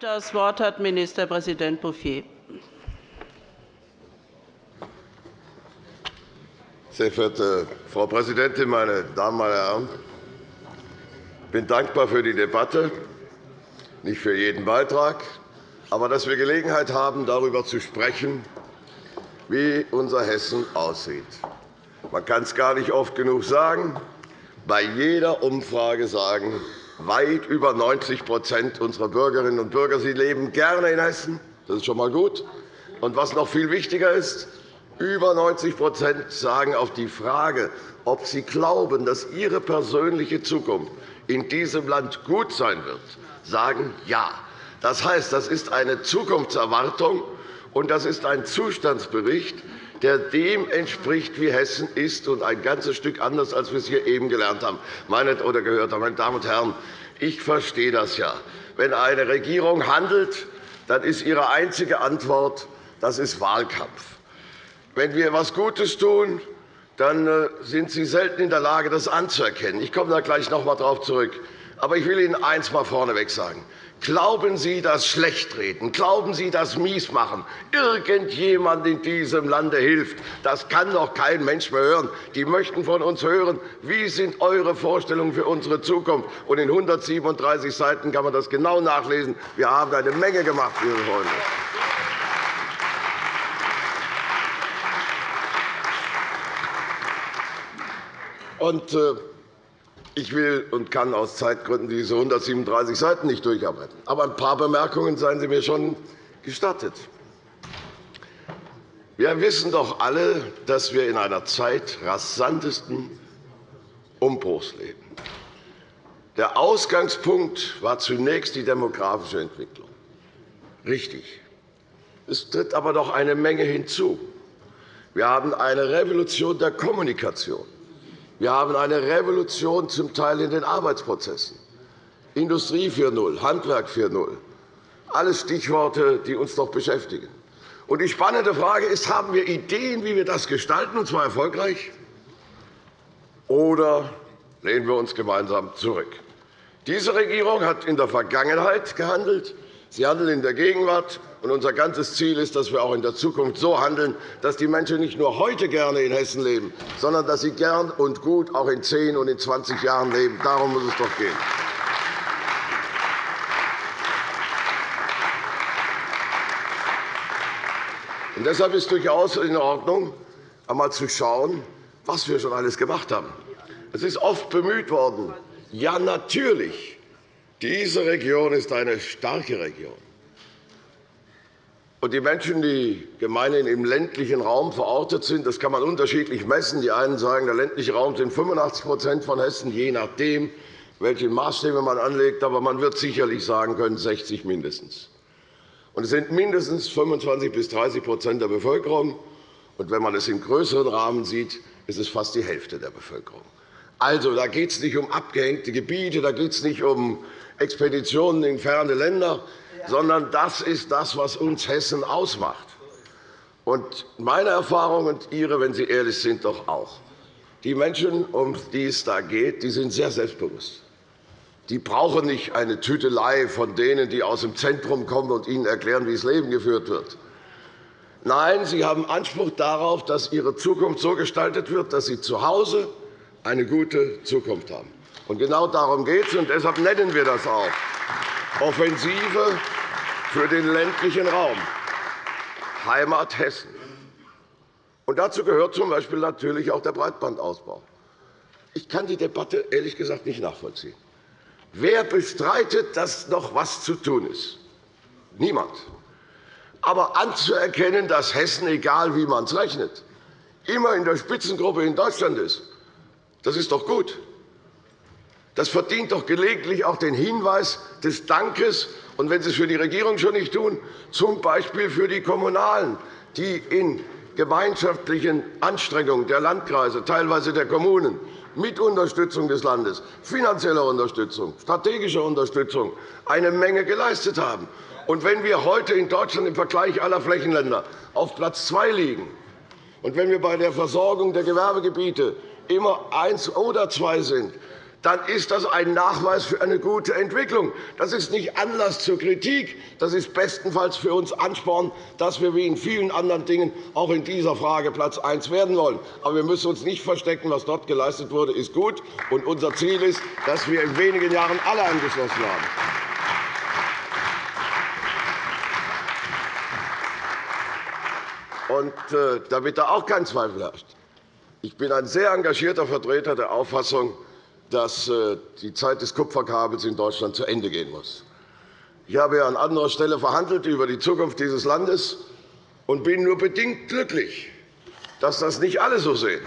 Das Wort hat Ministerpräsident Bouffier. Sehr verehrte Frau Präsidentin, meine Damen und Herren! Ich bin dankbar für die Debatte, nicht für jeden Beitrag, aber dass wir Gelegenheit haben, darüber zu sprechen, wie unser Hessen aussieht. Man kann es gar nicht oft genug sagen. Bei jeder Umfrage sagen weit über 90% unserer Bürgerinnen und Bürger sie leben gerne in Hessen. Das ist schon einmal gut. Und was noch viel wichtiger ist, über 90% sagen auf die Frage, ob sie glauben, dass ihre persönliche Zukunft in diesem Land gut sein wird, sagen Ja. Das heißt, das ist eine Zukunftserwartung, und das ist ein Zustandsbericht, der dem entspricht, wie Hessen ist, und ein ganzes Stück anders, als wir es hier eben gelernt haben meine, oder gehört haben. Meine Damen und Herren, ich verstehe das ja. Wenn eine Regierung handelt, dann ist ihre einzige Antwort, das ist Wahlkampf. Wenn wir etwas Gutes tun, dann äh, sind Sie selten in der Lage, das anzuerkennen. Ich komme da gleich noch einmal darauf zurück. Aber ich will Ihnen eines mal vorneweg sagen. Glauben Sie das Schlechtreden, glauben Sie das Miesmachen, irgendjemand in diesem Lande hilft, das kann doch kein Mensch mehr hören. Die möchten von uns hören, wie sind eure Vorstellungen für unsere Zukunft sind. In 137 Seiten kann man das genau nachlesen. Wir haben eine Menge gemacht, liebe Freunde. Und, äh, ich will und kann aus Zeitgründen diese 137 Seiten nicht durcharbeiten. Aber ein paar Bemerkungen seien Sie mir schon gestattet. Wir wissen doch alle, dass wir in einer Zeit rasantesten Umbruchs leben. Der Ausgangspunkt war zunächst die demografische Entwicklung. Richtig. Es tritt aber noch eine Menge hinzu. Wir haben eine Revolution der Kommunikation. Wir haben eine Revolution zum Teil in den Arbeitsprozessen. Industrie 4.0, Handwerk 4.0, alles Stichworte, die uns noch beschäftigen. Und die spannende Frage ist, haben wir Ideen, wie wir das gestalten, und zwar erfolgreich, oder lehnen wir uns gemeinsam zurück? Diese Regierung hat in der Vergangenheit gehandelt. Sie handelt in der Gegenwart. Und unser ganzes Ziel ist, dass wir auch in der Zukunft so handeln, dass die Menschen nicht nur heute gerne in Hessen leben, sondern dass sie gern und gut auch in 10 und in 20 Jahren leben. Darum muss es doch gehen. Und deshalb ist es durchaus in Ordnung, einmal zu schauen, was wir schon alles gemacht haben. Es ist oft bemüht worden, ja, natürlich, diese Region ist eine starke Region. Die Menschen, die gemeinhin im ländlichen Raum verortet sind, das kann man unterschiedlich messen. Die einen sagen, der ländliche Raum sind 85% von Hessen, je nachdem, welche Maßstäbe man anlegt. Aber man wird sicherlich sagen können, 60 mindestens. Es sind mindestens 25 bis 30% der Bevölkerung. Wenn man es im größeren Rahmen sieht, ist es fast die Hälfte der Bevölkerung. Also, da geht es nicht um abgehängte Gebiete, da geht es nicht um Expeditionen in ferne Länder, sondern das ist das, was uns Hessen ausmacht. Und meine Erfahrung und Ihre, wenn Sie ehrlich sind, doch auch. Die Menschen, um die es da geht, die sind sehr selbstbewusst. Die brauchen nicht eine Tütelei von denen, die aus dem Zentrum kommen und ihnen erklären, wie das Leben geführt wird. Nein, sie haben Anspruch darauf, dass ihre Zukunft so gestaltet wird, dass sie zu Hause eine gute Zukunft haben. Und genau darum geht es, und deshalb nennen wir das auch. Offensive für den ländlichen Raum, Heimat Hessen. Und dazu gehört z.B. natürlich auch der Breitbandausbau. Ich kann die Debatte ehrlich gesagt nicht nachvollziehen. Wer bestreitet, dass noch etwas zu tun ist? Niemand. Aber anzuerkennen, dass Hessen, egal wie man es rechnet, immer in der Spitzengruppe in Deutschland ist, das ist doch gut. Das verdient doch gelegentlich auch den Hinweis des Dankes, und wenn Sie es für die Regierung schon nicht tun, z. B. für die Kommunalen, die in gemeinschaftlichen Anstrengungen der Landkreise, teilweise der Kommunen, mit Unterstützung des Landes, finanzieller Unterstützung, strategischer Unterstützung eine Menge geleistet haben. Und wenn wir heute in Deutschland im Vergleich aller Flächenländer auf Platz zwei liegen, und wenn wir bei der Versorgung der Gewerbegebiete immer eins oder zwei sind, dann ist das ein Nachweis für eine gute Entwicklung. Das ist nicht Anlass zur Kritik. Das ist bestenfalls für uns Ansporn, dass wir wie in vielen anderen Dingen auch in dieser Frage Platz eins werden wollen. Aber wir müssen uns nicht verstecken. Was dort geleistet wurde, ist gut. Und unser Ziel ist, dass wir in wenigen Jahren alle angeschlossen haben. Und, äh, damit da auch kein Zweifel herrscht. Ich bin ein sehr engagierter Vertreter der Auffassung, dass äh, die Zeit des Kupferkabels in Deutschland zu Ende gehen muss. Ich habe an anderer Stelle verhandelt über die Zukunft dieses Landes und bin nur bedingt glücklich, dass das nicht alle so sehen.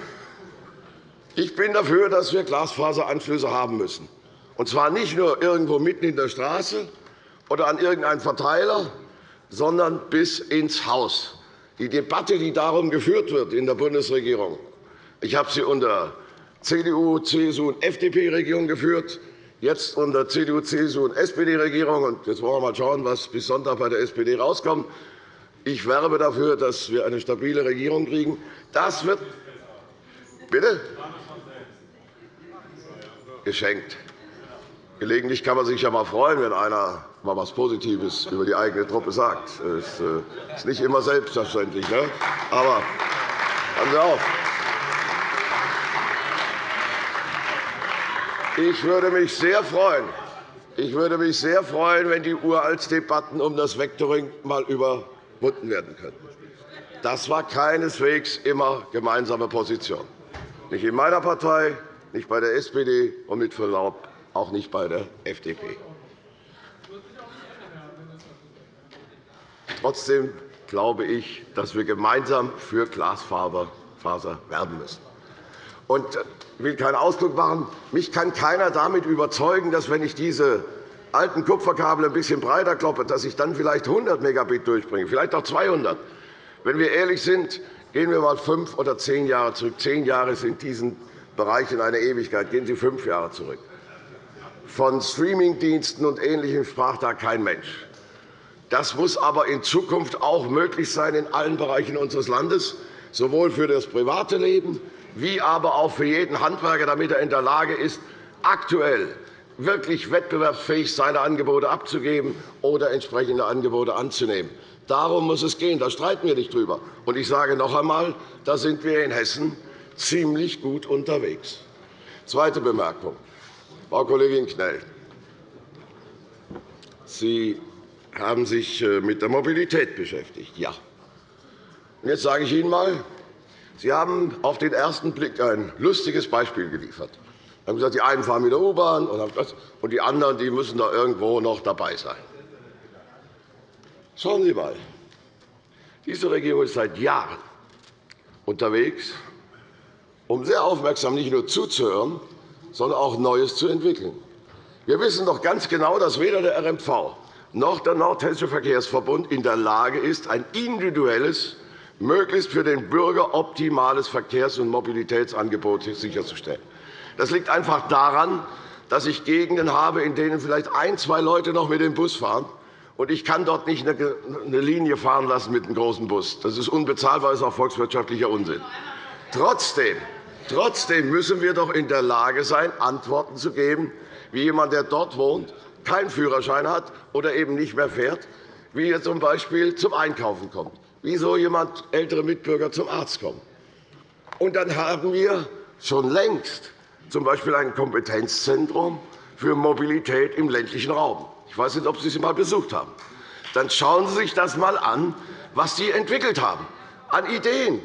Ich bin dafür, dass wir Glasfaseranschlüsse haben müssen, und zwar nicht nur irgendwo mitten in der Straße oder an irgendeinen Verteiler, sondern bis ins Haus. Die Debatte, die darum geführt wird in der Bundesregierung, ich habe sie unter CDU, CSU und FDP-Regierung geführt, jetzt unter CDU, CSU und SPD-Regierung. Jetzt wollen wir mal schauen, was bis Sonntag bei der SPD rauskommt. Ich werbe dafür, dass wir eine stabile Regierung kriegen. Das wird Bitte? Geschenkt. Gelegentlich kann man sich ja mal freuen, wenn einer mal etwas Positives über die eigene Truppe sagt. Das äh, ist nicht immer selbstverständlich. Ne? Aber passen Sie auf. Ich würde mich sehr freuen, ich würde mich sehr freuen, wenn die Uraltsdebatten um das Vectoring einmal überwunden werden könnten. Das war keineswegs immer gemeinsame Position. Nicht in meiner Partei, nicht bei der SPD und mit Verlaub auch nicht bei der FDP. Trotzdem glaube ich, dass wir gemeinsam für Glasfaser werben müssen. Und ich will keinen Ausdruck machen. Mich kann keiner damit überzeugen, dass, wenn ich diese alten Kupferkabel ein bisschen breiter kloppe, dass ich dann vielleicht 100 Megabit durchbringe, vielleicht auch 200. Wenn wir ehrlich sind, gehen wir einmal fünf oder zehn Jahre zurück. Zehn Jahre sind diesen Bereichen eine Ewigkeit. Gehen Sie fünf Jahre zurück. Von Streamingdiensten und Ähnlichem sprach da kein Mensch. Das muss aber in Zukunft auch möglich sein in allen Bereichen unseres Landes, sowohl für das private Leben wie aber auch für jeden Handwerker, damit er in der Lage ist, aktuell wirklich wettbewerbsfähig seine Angebote abzugeben oder entsprechende Angebote anzunehmen. Darum muss es gehen. Da streiten wir nicht drüber. Und ich sage noch einmal, da sind wir in Hessen ziemlich gut unterwegs. Zweite Bemerkung. Frau Kollegin Knell, Sie haben sich äh, mit der Mobilität beschäftigt. Ja. Jetzt sage ich Ihnen einmal, Sie haben auf den ersten Blick ein lustiges Beispiel geliefert. Sie haben gesagt, die einen fahren mit der U-Bahn und die anderen die müssen da irgendwo noch dabei sein. Schauen Sie einmal. Diese Regierung ist seit Jahren unterwegs, um sehr aufmerksam nicht nur zuzuhören, sondern auch Neues zu entwickeln. Wir wissen doch ganz genau, dass weder der RMV noch der Nordhessische Verkehrsverbund in der Lage ist, ein individuelles möglichst für den Bürger optimales Verkehrs- und Mobilitätsangebot sicherzustellen. Das liegt einfach daran, dass ich Gegenden habe, in denen vielleicht ein, zwei Leute noch mit dem Bus fahren. Und ich kann dort nicht eine Linie fahren lassen mit einem großen Bus. Das ist unbezahlbar, das ist auch volkswirtschaftlicher Unsinn. Trotzdem, trotzdem müssen wir doch in der Lage sein, Antworten zu geben, wie jemand, der dort wohnt, keinen Führerschein hat oder eben nicht mehr fährt, wie er z.B. zum Einkaufen kommt wieso jemand ältere Mitbürger zum Arzt kommen. Und dann haben wir schon längst z. B. ein Kompetenzzentrum für Mobilität im ländlichen Raum. Ich weiß nicht, ob Sie es einmal besucht haben. Dann schauen Sie sich das einmal an, was Sie entwickelt haben an Ideen.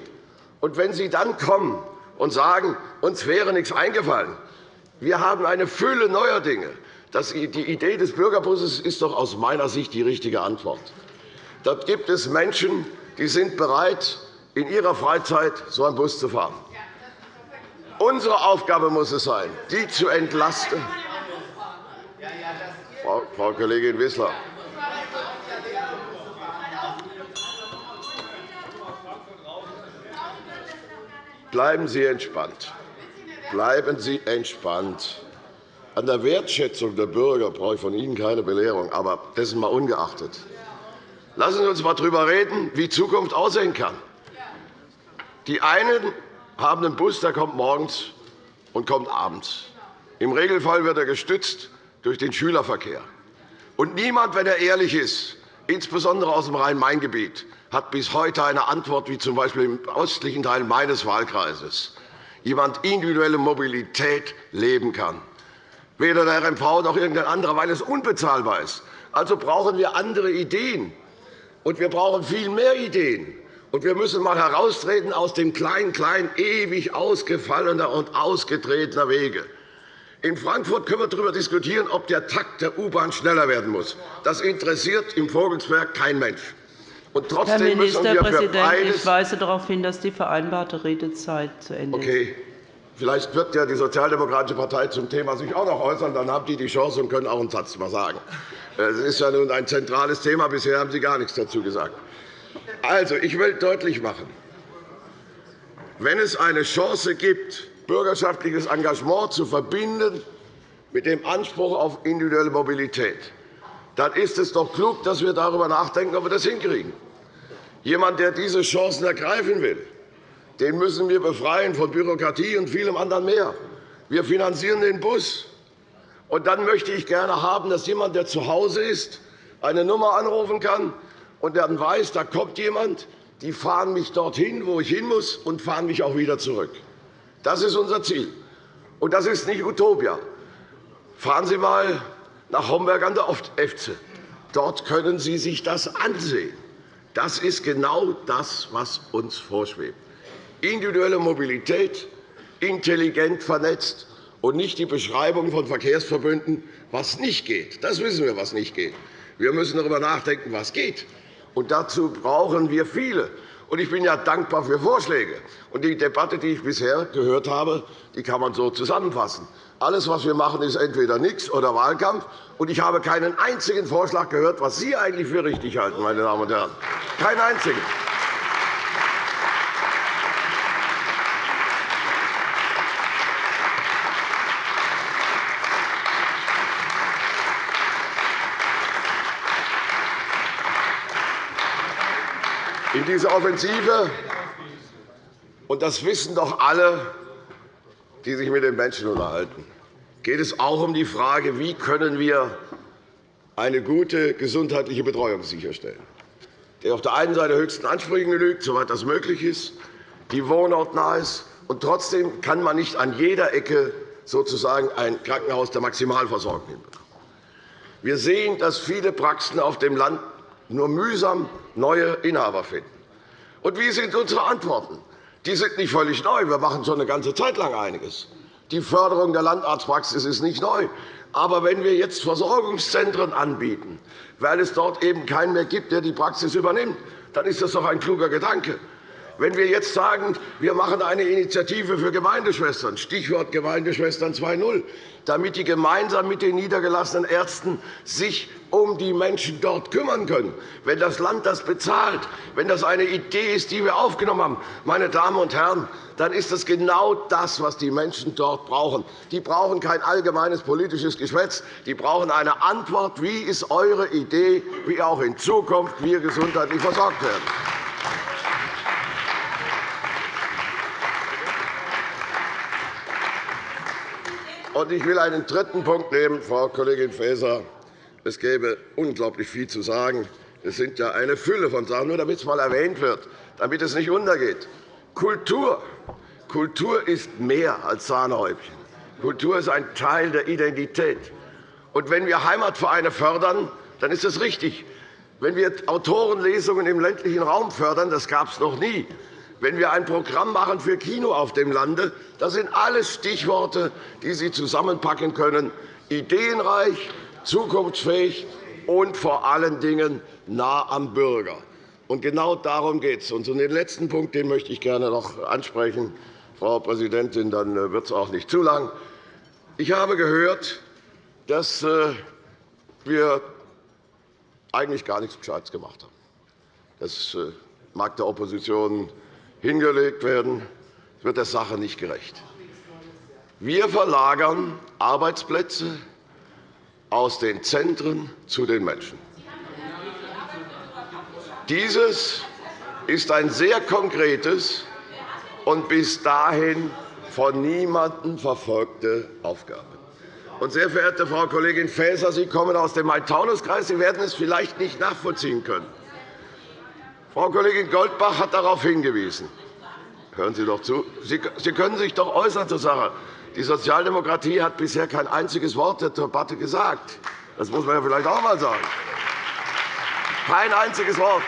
Und wenn Sie dann kommen und sagen, uns wäre nichts eingefallen, wir haben eine Fülle neuer Dinge. Die Idee des Bürgerbusses ist doch aus meiner Sicht die richtige Antwort. Dort gibt es Menschen, die sind bereit, in ihrer Freizeit so einen Bus zu fahren. Unsere Aufgabe muss es sein, die zu entlasten. Frau Kollegin Wissler. Bleiben Sie entspannt. Bleiben Sie entspannt. An der Wertschätzung der Bürger brauche ich von Ihnen keine Belehrung, aber dessen mal ungeachtet. Lassen Sie uns einmal darüber reden, wie Zukunft aussehen kann. Die einen haben einen Bus, der kommt morgens und kommt abends. Im Regelfall wird er gestützt durch den Schülerverkehr. Und niemand, wenn er ehrlich ist, insbesondere aus dem Rhein-Main-Gebiet, hat bis heute eine Antwort, wie z. B. im östlichen Teil meines Wahlkreises jemand individuelle Mobilität leben kann. Weder der RMV noch irgendein anderer, weil es unbezahlbar ist. Also brauchen wir andere Ideen. Und wir brauchen viel mehr Ideen. Und wir müssen einmal heraustreten aus dem Klein-Klein ewig ausgefallener und ausgetretener Wege. In Frankfurt können wir darüber diskutieren, ob der Takt der U-Bahn schneller werden muss. Das interessiert im Vogelsberg kein Mensch. Und trotzdem Herr Ministerpräsident, ich weise darauf hin, dass die vereinbarte Redezeit zu Ende okay. ist. Vielleicht wird ja die Sozialdemokratische Partei zum Thema sich auch noch äußern. Dann haben die die Chance und können auch einen Satz mal sagen. Es ist ja nun ein zentrales Thema. Bisher haben Sie gar nichts dazu gesagt. Also, ich will deutlich machen, wenn es eine Chance gibt, bürgerschaftliches Engagement zu verbinden mit dem Anspruch auf individuelle Mobilität, dann ist es doch klug, dass wir darüber nachdenken, ob wir das hinkriegen. Jemand, der diese Chancen ergreifen will, den müssen wir befreien von Bürokratie und vielem anderen mehr. Wir finanzieren den Bus. Und dann möchte ich gerne haben, dass jemand, der zu Hause ist, eine Nummer anrufen kann und dann weiß, da kommt jemand, die fahren mich dorthin, wo ich hin muss, und fahren mich auch wieder zurück. Das ist unser Ziel. Und das ist nicht Utopia. Fahren Sie einmal nach Homberg an der Efze. Dort können Sie sich das ansehen. Das ist genau das, was uns vorschwebt. Individuelle Mobilität, intelligent vernetzt und nicht die Beschreibung von Verkehrsverbünden, was nicht geht. Das wissen wir, was nicht geht. Wir müssen darüber nachdenken, was geht. Und dazu brauchen wir viele. Und ich bin ja dankbar für Vorschläge. Und die Debatte, die ich bisher gehört habe, die kann man so zusammenfassen. Alles, was wir machen, ist entweder nichts oder Wahlkampf. Und ich habe keinen einzigen Vorschlag gehört, was Sie eigentlich für richtig halten, meine Damen und Herren. Keinen einzigen. In dieser Offensive, und das wissen doch alle, die sich mit den Menschen unterhalten, geht es auch um die Frage, wie können wir eine gute gesundheitliche Betreuung sicherstellen, die auf der einen Seite höchsten Ansprüchen genügt, soweit das möglich ist, die wohnortnah ist, und trotzdem kann man nicht an jeder Ecke sozusagen ein Krankenhaus der Maximalversorgung hinbekommen. Wir sehen, dass viele Praxen auf dem Land nur mühsam neue Inhaber finden. Und wie sind unsere Antworten? Die sind nicht völlig neu. Wir machen schon eine ganze Zeit lang einiges. Die Förderung der Landarztpraxis ist nicht neu. Aber wenn wir jetzt Versorgungszentren anbieten, weil es dort eben keinen mehr gibt, der die Praxis übernimmt, dann ist das doch ein kluger Gedanke. Wenn wir jetzt sagen, wir machen eine Initiative für Gemeindeschwestern, Stichwort Gemeindeschwestern 2.0, damit die gemeinsam mit den niedergelassenen Ärzten sich um die Menschen dort kümmern können, wenn das Land das bezahlt, wenn das eine Idee ist, die wir aufgenommen haben, meine Damen und Herren, dann ist das genau das, was die Menschen dort brauchen. Die brauchen kein allgemeines politisches Geschwätz. Die brauchen eine Antwort. Wie ist eure Idee, wie auch in Zukunft wir gesundheitlich versorgt werden? Und ich will einen dritten Punkt nehmen, Frau Kollegin Faeser. Es gäbe unglaublich viel zu sagen. Es sind ja eine Fülle von Sachen, nur damit es einmal erwähnt wird, damit es nicht untergeht. Kultur. Kultur ist mehr als Sahnehäubchen. Kultur ist ein Teil der Identität. Und wenn wir Heimatvereine fördern, dann ist das richtig. Wenn wir Autorenlesungen im ländlichen Raum fördern, das gab es noch nie, wenn wir ein Programm machen für Kino auf dem Lande, das sind alles Stichworte, die Sie zusammenpacken können, ideenreich, zukunftsfähig und vor allen Dingen nah am Bürger. Und genau darum geht es. Und den letzten Punkt den möchte ich gerne noch ansprechen, Frau Präsidentin, dann äh, wird es auch nicht zu lang. Ich habe gehört, dass äh, wir eigentlich gar nichts Gescheites gemacht haben. Das äh, mag der Opposition hingelegt werden, wird der Sache nicht gerecht. Wir verlagern Arbeitsplätze aus den Zentren zu den Menschen. Dieses ist ein sehr konkretes und bis dahin von niemandem verfolgte Aufgabe. Und, sehr verehrte Frau Kollegin Faeser, Sie kommen aus dem Main-Taunus-Kreis. Sie werden es vielleicht nicht nachvollziehen können. Frau Kollegin Goldbach hat darauf hingewiesen. Hören Sie doch zu. Sie können sich doch äußern zur Sache. Die Sozialdemokratie hat bisher kein einziges Wort der Debatte gesagt. Das muss man ja vielleicht auch einmal sagen. Kein einziges Wort.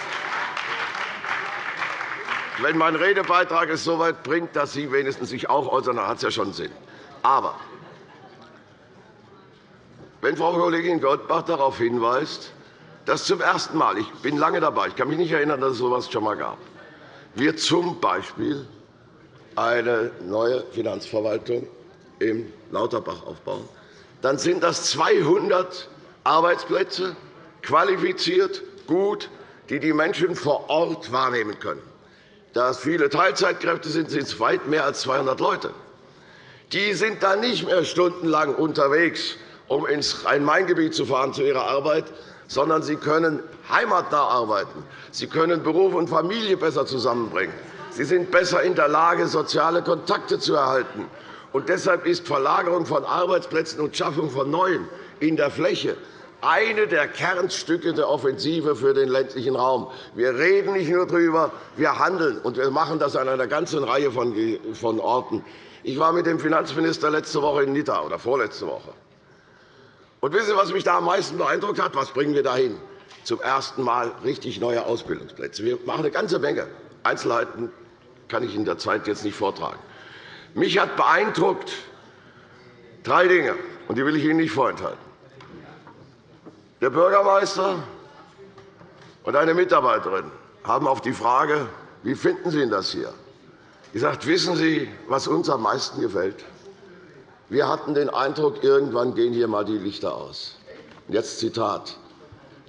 Wenn mein Redebeitrag es so weit bringt, dass Sie wenigstens sich auch äußern, dann hat es ja schon Sinn. Aber wenn Frau Kollegin Goldbach darauf hinweist, dass zum ersten Mal, ich bin lange dabei, ich kann mich nicht erinnern, dass es so etwas schon einmal gab, wir z. B. eine neue Finanzverwaltung im Lauterbach aufbauen, dann sind das 200 Arbeitsplätze, qualifiziert, gut, die die Menschen vor Ort wahrnehmen können. Da es viele Teilzeitkräfte sind, sind es weit mehr als 200 Leute. Die sind dann nicht mehr stundenlang unterwegs, um ins Rhein-Main-Gebiet zu fahren zu ihrer Arbeit, sondern sie können heimatnah arbeiten. Sie können Beruf und Familie besser zusammenbringen. Sie sind besser in der Lage, soziale Kontakte zu erhalten. Und deshalb ist Verlagerung von Arbeitsplätzen und Schaffung von neuen in der Fläche eine der Kernstücke der Offensive für den ländlichen Raum. Wir reden nicht nur darüber, wir handeln, und wir machen das an einer ganzen Reihe von Orten. Ich war mit dem Finanzminister letzte Woche in Nidda oder vorletzte Woche. Und wissen Sie, was mich da am meisten beeindruckt hat? Was bringen wir dahin? Zum ersten Mal richtig neue Ausbildungsplätze. Wir machen eine ganze Menge. Einzelheiten kann ich in der Zeit jetzt nicht vortragen. Mich hat beeindruckt drei Dinge, und die will ich Ihnen nicht vorenthalten. Der Bürgermeister und eine Mitarbeiterin haben auf die Frage, wie finden Sie das hier, gesagt, wissen Sie, was uns am meisten gefällt? Wir hatten den Eindruck, irgendwann gehen hier einmal die Lichter aus. Jetzt Zitat.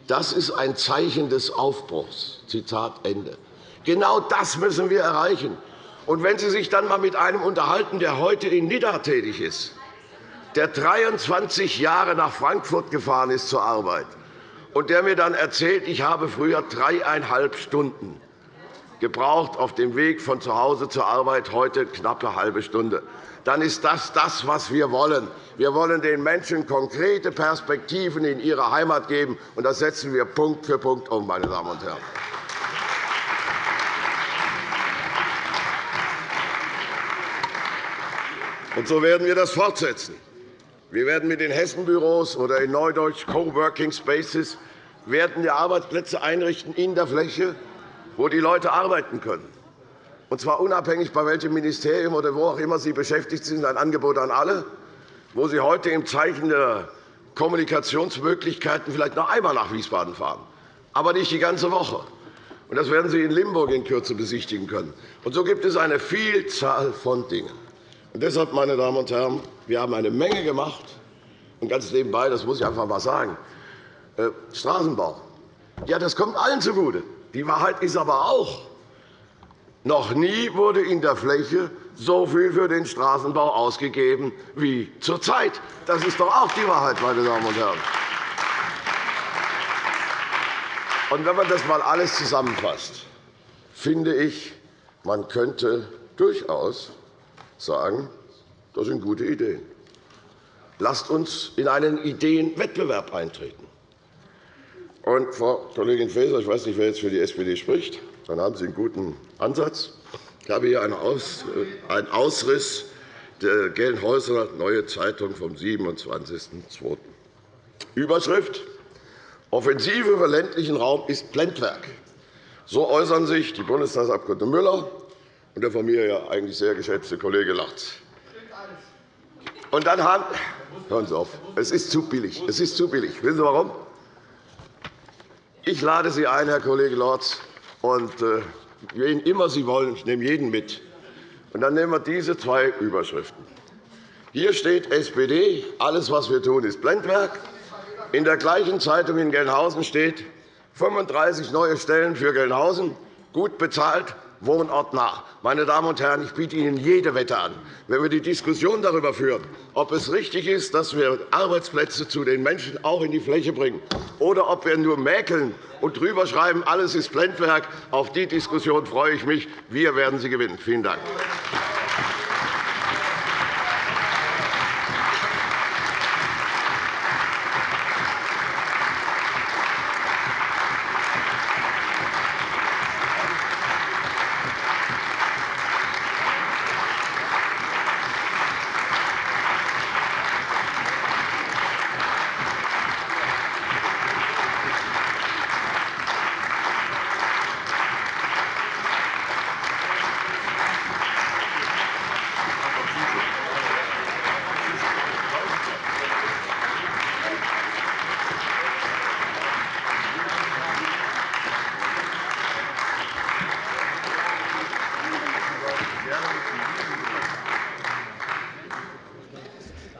Das ist ein Zeichen des Aufbruchs. Zitat Ende. Genau das müssen wir erreichen. Und wenn Sie sich dann einmal mit einem unterhalten, der heute in Nidda tätig ist, der 23 Jahre nach Frankfurt gefahren ist zur Arbeit und der mir dann erzählt, ich habe früher dreieinhalb Stunden gebraucht auf dem Weg von zu Hause zur Arbeit, heute knappe halbe Stunde, dann ist das das, was wir wollen. Wir wollen den Menschen konkrete Perspektiven in ihre Heimat geben, und das setzen wir Punkt für Punkt um, meine Damen und Herren. Und so werden wir das fortsetzen. Wir werden mit den Hessenbüros oder in Neudeutsch Coworking Spaces werden die Arbeitsplätze einrichten in der Fläche, wo die Leute arbeiten können. Und zwar unabhängig, bei welchem Ministerium oder wo auch immer Sie beschäftigt sind, ein Angebot an alle, wo Sie heute im Zeichen der Kommunikationsmöglichkeiten vielleicht noch einmal nach Wiesbaden fahren, aber nicht die ganze Woche. Das werden Sie in Limburg in Kürze besichtigen können. Und so gibt es eine Vielzahl von Dingen. Und deshalb, meine Damen und Herren, wir haben eine Menge gemacht. Und ganz nebenbei, das muss ich einfach einmal sagen, äh, Straßenbau. Ja, das kommt allen zugute. Die Wahrheit ist aber auch, noch nie wurde in der Fläche so viel für den Straßenbau ausgegeben wie zurzeit. Das ist doch auch die Wahrheit, meine Damen und Herren. Und wenn man das einmal alles zusammenfasst, finde ich, man könnte durchaus sagen, das sind gute Ideen. Lasst uns in einen Ideenwettbewerb eintreten. Und, Frau Kollegin Faeser, ich weiß nicht, wer jetzt für die SPD spricht, dann haben Sie einen guten Ansatz. Ich habe hier einen Ausriss der Gelnhäuser Neue Zeitung vom 27.02. Überschrift Offensive für ländlichen Raum ist Blendwerk. So äußern sich die Bundestagsabgeordnete Müller und der von mir ja eigentlich sehr geschätzte Kollege Lotz. Und dann haben Hören Sie auf. Es ist zu billig. Es ist zu billig. Wissen Sie warum? Ich lade Sie ein, Herr Kollege Lorz, und äh, wen immer Sie wollen, ich nehme jeden mit. Und dann nehmen wir diese zwei Überschriften. Hier steht SPD, alles, was wir tun, ist Blendwerk. In der gleichen Zeitung in Gelnhausen steht 35 neue Stellen für Gelnhausen, gut bezahlt, wohnortnah. Meine Damen und Herren, ich biete Ihnen jede Wette an. Wenn wir die Diskussion darüber führen, ob es richtig ist, dass wir Arbeitsplätze zu den Menschen auch in die Fläche bringen, oder ob wir nur mäkeln und drüber schreiben, alles ist Blendwerk, auf die Diskussion freue ich mich. Wir werden sie gewinnen. Vielen Dank.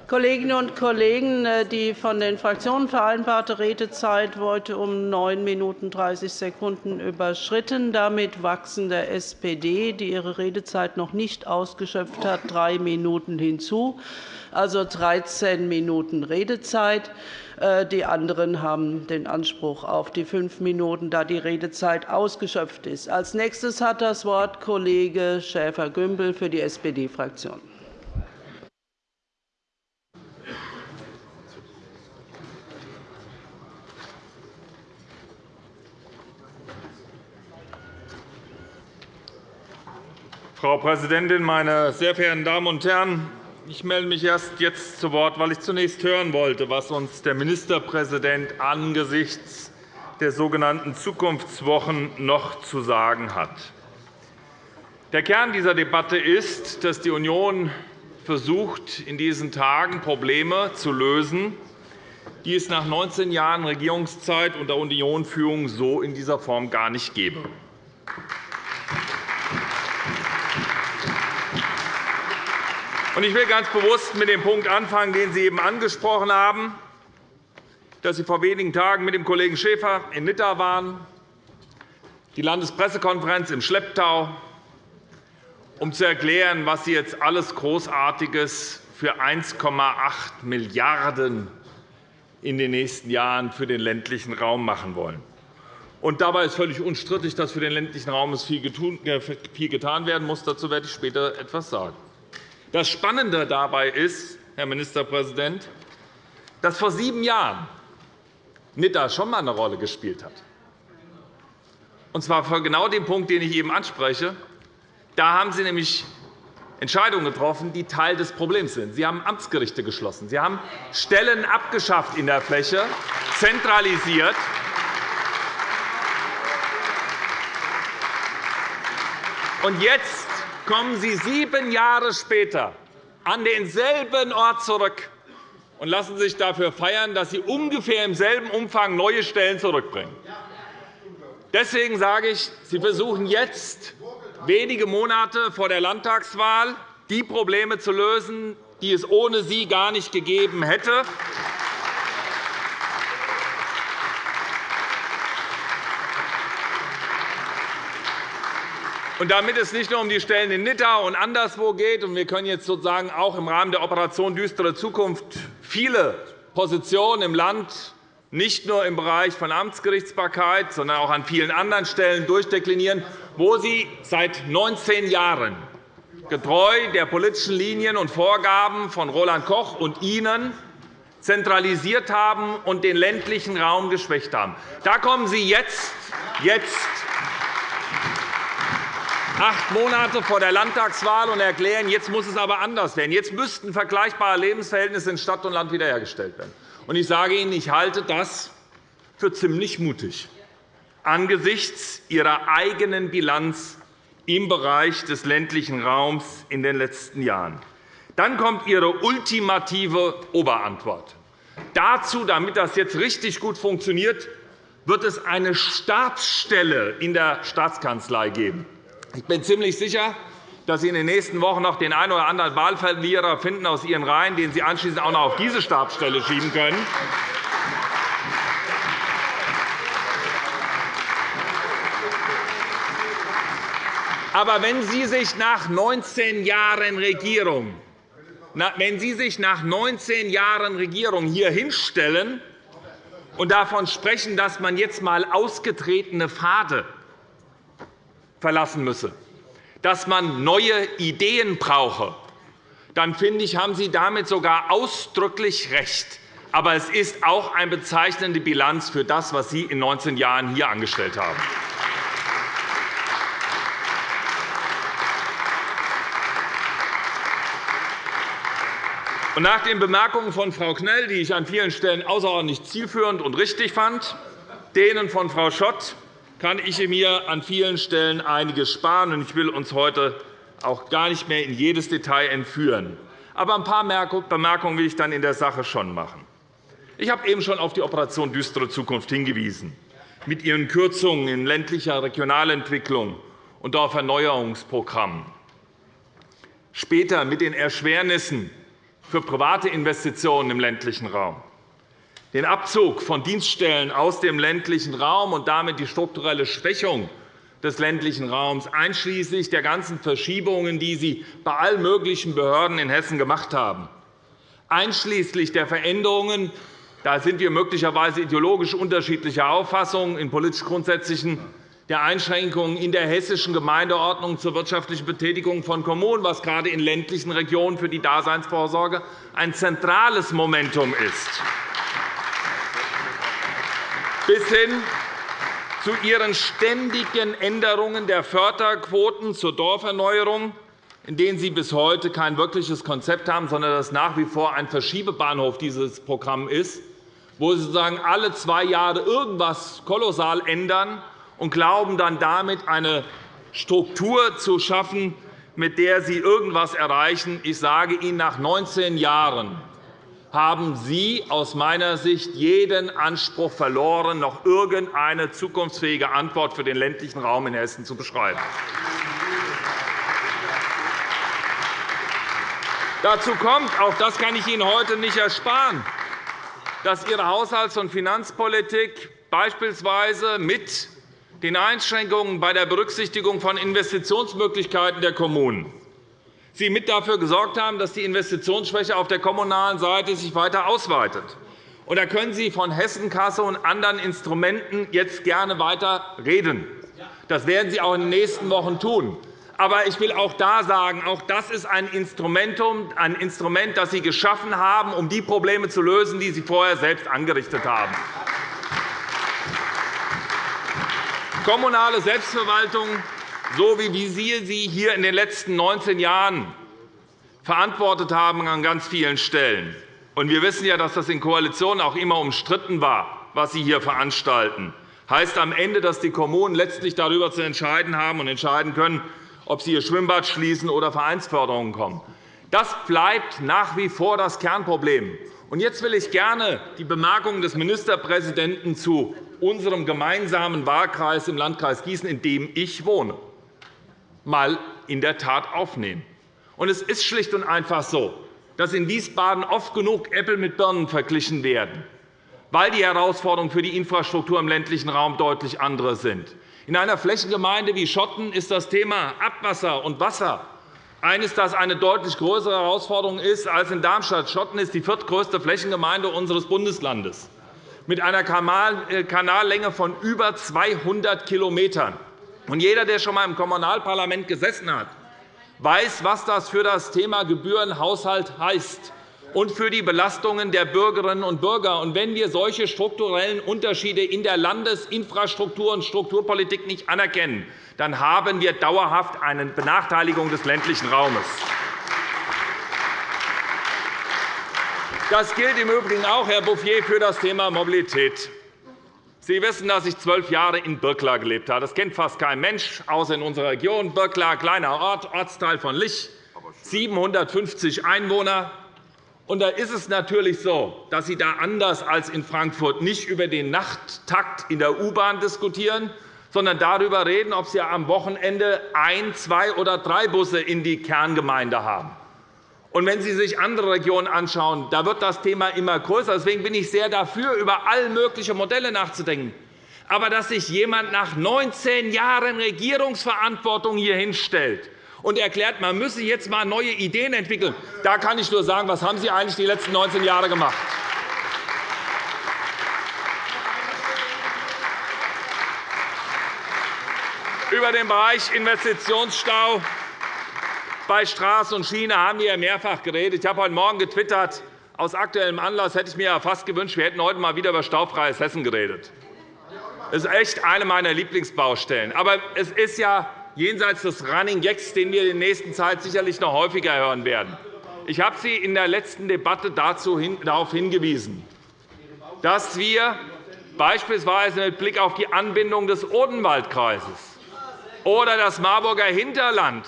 Kolleginnen und Kollegen, äh, die von den Fraktionen vereinbarte Redezeit wurde um 9 Minuten 30 Sekunden überschritten. Damit wachsen der SPD, die ihre Redezeit noch nicht ausgeschöpft hat, drei Minuten hinzu, also 13 Minuten Redezeit. Äh, die anderen haben den Anspruch auf die fünf Minuten, da die Redezeit ausgeschöpft ist. Als nächstes hat das Wort Kollege Schäfer-Gümbel für die SPD-Fraktion. Frau Präsidentin, meine sehr verehrten Damen und Herren! Ich melde mich erst jetzt zu Wort, weil ich zunächst hören wollte, was uns der Ministerpräsident angesichts der sogenannten Zukunftswochen noch zu sagen hat. Der Kern dieser Debatte ist, dass die Union versucht, in diesen Tagen Probleme zu lösen, die es nach 19 Jahren Regierungszeit unter Unionführung so in dieser Form gar nicht gäbe. Ich will ganz bewusst mit dem Punkt anfangen, den Sie eben angesprochen haben, dass Sie vor wenigen Tagen mit dem Kollegen Schäfer in Nidda waren, die Landespressekonferenz im Schlepptau, um zu erklären, was Sie jetzt alles Großartiges für 1,8 Milliarden € in den nächsten Jahren für den ländlichen Raum machen wollen. Und dabei ist völlig unstrittig, dass für den ländlichen Raum viel getan werden muss. Dazu werde ich später etwas sagen. Das Spannende dabei ist, Herr Ministerpräsident, dass vor sieben Jahren Nidda schon einmal eine Rolle gespielt hat. Und zwar für genau den Punkt, den ich eben anspreche. Da haben Sie nämlich Entscheidungen getroffen, die Teil des Problems sind. Sie haben Amtsgerichte geschlossen. Sie haben Stellen abgeschafft in der Fläche, zentralisiert. Und jetzt kommen Sie sieben Jahre später an denselben Ort zurück und lassen sich dafür feiern, dass Sie ungefähr im selben Umfang neue Stellen zurückbringen. Deswegen sage ich, Sie versuchen jetzt, wenige Monate vor der Landtagswahl, die Probleme zu lösen, die es ohne Sie gar nicht gegeben hätte. Und damit es nicht nur um die Stellen in Nidda und anderswo geht, und wir können jetzt sozusagen auch im Rahmen der Operation Düstere Zukunft viele Positionen im Land nicht nur im Bereich von Amtsgerichtsbarkeit, sondern auch an vielen anderen Stellen durchdeklinieren, wo Sie seit 19 Jahren getreu der politischen Linien und Vorgaben von Roland Koch und Ihnen zentralisiert haben und den ländlichen Raum geschwächt haben. Da kommen Sie jetzt, jetzt acht Monate vor der Landtagswahl und erklären, jetzt muss es aber anders werden. Jetzt müssten vergleichbare Lebensverhältnisse in Stadt und Land wiederhergestellt werden. Ich sage Ihnen, ich halte das für ziemlich mutig angesichts Ihrer eigenen Bilanz im Bereich des ländlichen Raums in den letzten Jahren. Dann kommt Ihre ultimative Oberantwort. Dazu, damit das jetzt richtig gut funktioniert, wird es eine Stabsstelle in der Staatskanzlei geben. Ich bin ziemlich sicher, dass Sie in den nächsten Wochen noch den einen oder anderen Wahlverlierer finden aus Ihren Reihen, den Sie anschließend auch noch auf diese Stabsstelle schieben können. Aber wenn Sie sich nach 19 Jahren Regierung wenn Sie sich nach 19 Jahren Regierung hier hinstellen und davon sprechen, dass man jetzt einmal ausgetretene Pfade verlassen müsse, dass man neue Ideen brauche, dann finde ich, haben Sie damit sogar ausdrücklich recht. Aber es ist auch eine bezeichnende Bilanz für das, was Sie in 19 Jahren hier angestellt haben. Nach den Bemerkungen von Frau Knell, die ich an vielen Stellen außerordentlich zielführend und richtig fand, denen von Frau Schott kann ich mir an vielen Stellen einiges sparen. Ich will uns heute auch gar nicht mehr in jedes Detail entführen. Aber ein paar Bemerkungen will ich dann in der Sache schon machen. Ich habe eben schon auf die Operation Düstere Zukunft hingewiesen, mit ihren Kürzungen in ländlicher Regionalentwicklung und Dorferneuerungsprogrammen. Später mit den Erschwernissen für private Investitionen im ländlichen Raum. Den Abzug von Dienststellen aus dem ländlichen Raum und damit die strukturelle Schwächung des ländlichen Raums, einschließlich der ganzen Verschiebungen, die Sie bei allen möglichen Behörden in Hessen gemacht haben, einschließlich der Veränderungen da sind wir möglicherweise ideologisch unterschiedlicher Auffassung in politisch grundsätzlichen der Einschränkungen in der hessischen Gemeindeordnung zur wirtschaftlichen Betätigung von Kommunen, was gerade in ländlichen Regionen für die Daseinsvorsorge ein zentrales Momentum ist, bis hin zu Ihren ständigen Änderungen der Förderquoten zur Dorferneuerung, in denen Sie bis heute kein wirkliches Konzept haben, sondern das nach wie vor ein Verschiebebahnhof dieses Programm ist, wo Sie sozusagen alle zwei Jahre irgendwas kolossal ändern und glauben, dann damit eine Struktur zu schaffen, mit der Sie irgendetwas erreichen. Ich sage Ihnen, nach 19 Jahren haben Sie aus meiner Sicht jeden Anspruch verloren, noch irgendeine zukunftsfähige Antwort für den ländlichen Raum in Hessen zu beschreiben. Dazu kommt, auch das kann ich Ihnen heute nicht ersparen, dass Ihre Haushalts- und Finanzpolitik beispielsweise mit den Einschränkungen bei der Berücksichtigung von Investitionsmöglichkeiten der Kommunen Sie mit dafür gesorgt haben, dass die Investitionsschwäche auf der kommunalen Seite sich weiter ausweitet. Und da können Sie von Hessenkasse und anderen Instrumenten jetzt gerne weiter reden. Das werden Sie auch in den nächsten Wochen tun. Aber ich will auch da sagen, auch das ist ein Instrument, ein Instrument, das Sie geschaffen haben, um die Probleme zu lösen, die Sie vorher selbst angerichtet haben. Kommunale Selbstverwaltung, so wie Sie sie hier in den letzten 19 Jahren verantwortet haben an ganz vielen Stellen. Und wir wissen ja, dass das in Koalitionen auch immer umstritten war, was Sie hier veranstalten. Heißt am Ende, dass die Kommunen letztlich darüber zu entscheiden haben und entscheiden können, ob sie ihr Schwimmbad schließen oder Vereinsförderungen kommen. Das bleibt nach wie vor das Kernproblem. Jetzt will ich gerne die Bemerkungen des Ministerpräsidenten zu unserem gemeinsamen Wahlkreis im Landkreis Gießen, in dem ich wohne, einmal in der Tat aufnehmen. Es ist schlicht und einfach so, dass in Wiesbaden oft genug Äpfel mit Birnen verglichen werden, weil die Herausforderungen für die Infrastruktur im ländlichen Raum deutlich andere sind. In einer Flächengemeinde wie Schotten ist das Thema Abwasser und Wasser eines, das eine deutlich größere Herausforderung ist als in Darmstadt. Schotten ist die viertgrößte Flächengemeinde unseres Bundeslandes mit einer äh, Kanallänge von über 200 km. Jeder, der schon einmal im Kommunalparlament gesessen hat, weiß, was das für das Thema Gebührenhaushalt heißt und für die Belastungen der Bürgerinnen und Bürger. Und wenn wir solche strukturellen Unterschiede in der Landesinfrastruktur und Strukturpolitik nicht anerkennen, dann haben wir dauerhaft eine Benachteiligung des ländlichen Raumes. Das gilt im Übrigen auch, Herr Bouffier, für das Thema Mobilität. Sie wissen, dass ich zwölf Jahre in Birkla gelebt habe. Das kennt fast kein Mensch, außer in unserer Region. Birkla, kleiner Ort, Ortsteil von Lich, 750 Einwohner. Und da ist es natürlich so, dass Sie da anders als in Frankfurt nicht über den Nachttakt in der U-Bahn diskutieren, sondern darüber reden, ob Sie am Wochenende ein, zwei oder drei Busse in die Kerngemeinde haben. Und wenn Sie sich andere Regionen anschauen, da wird das Thema immer größer. Deswegen bin ich sehr dafür, über all mögliche Modelle nachzudenken. Aber dass sich jemand nach 19 Jahren Regierungsverantwortung hier hinstellt und erklärt, man müsse jetzt einmal neue Ideen entwickeln. Da kann ich nur sagen, was haben Sie eigentlich die letzten 19 Jahre gemacht? Über den Bereich Investitionsstau bei Straße und Schiene haben wir mehrfach geredet. Ich habe heute Morgen getwittert, aus aktuellem Anlass hätte ich mir fast gewünscht, wir hätten heute einmal wieder über staufreies Hessen geredet. Das ist echt eine meiner Lieblingsbaustellen. Aber es ist ja jenseits des Running Gags, den wir in der nächsten Zeit sicherlich noch häufiger hören werden. Ich habe Sie in der letzten Debatte darauf hingewiesen, dass wir beispielsweise mit Blick auf die Anbindung des Odenwaldkreises oder das Marburger Hinterland,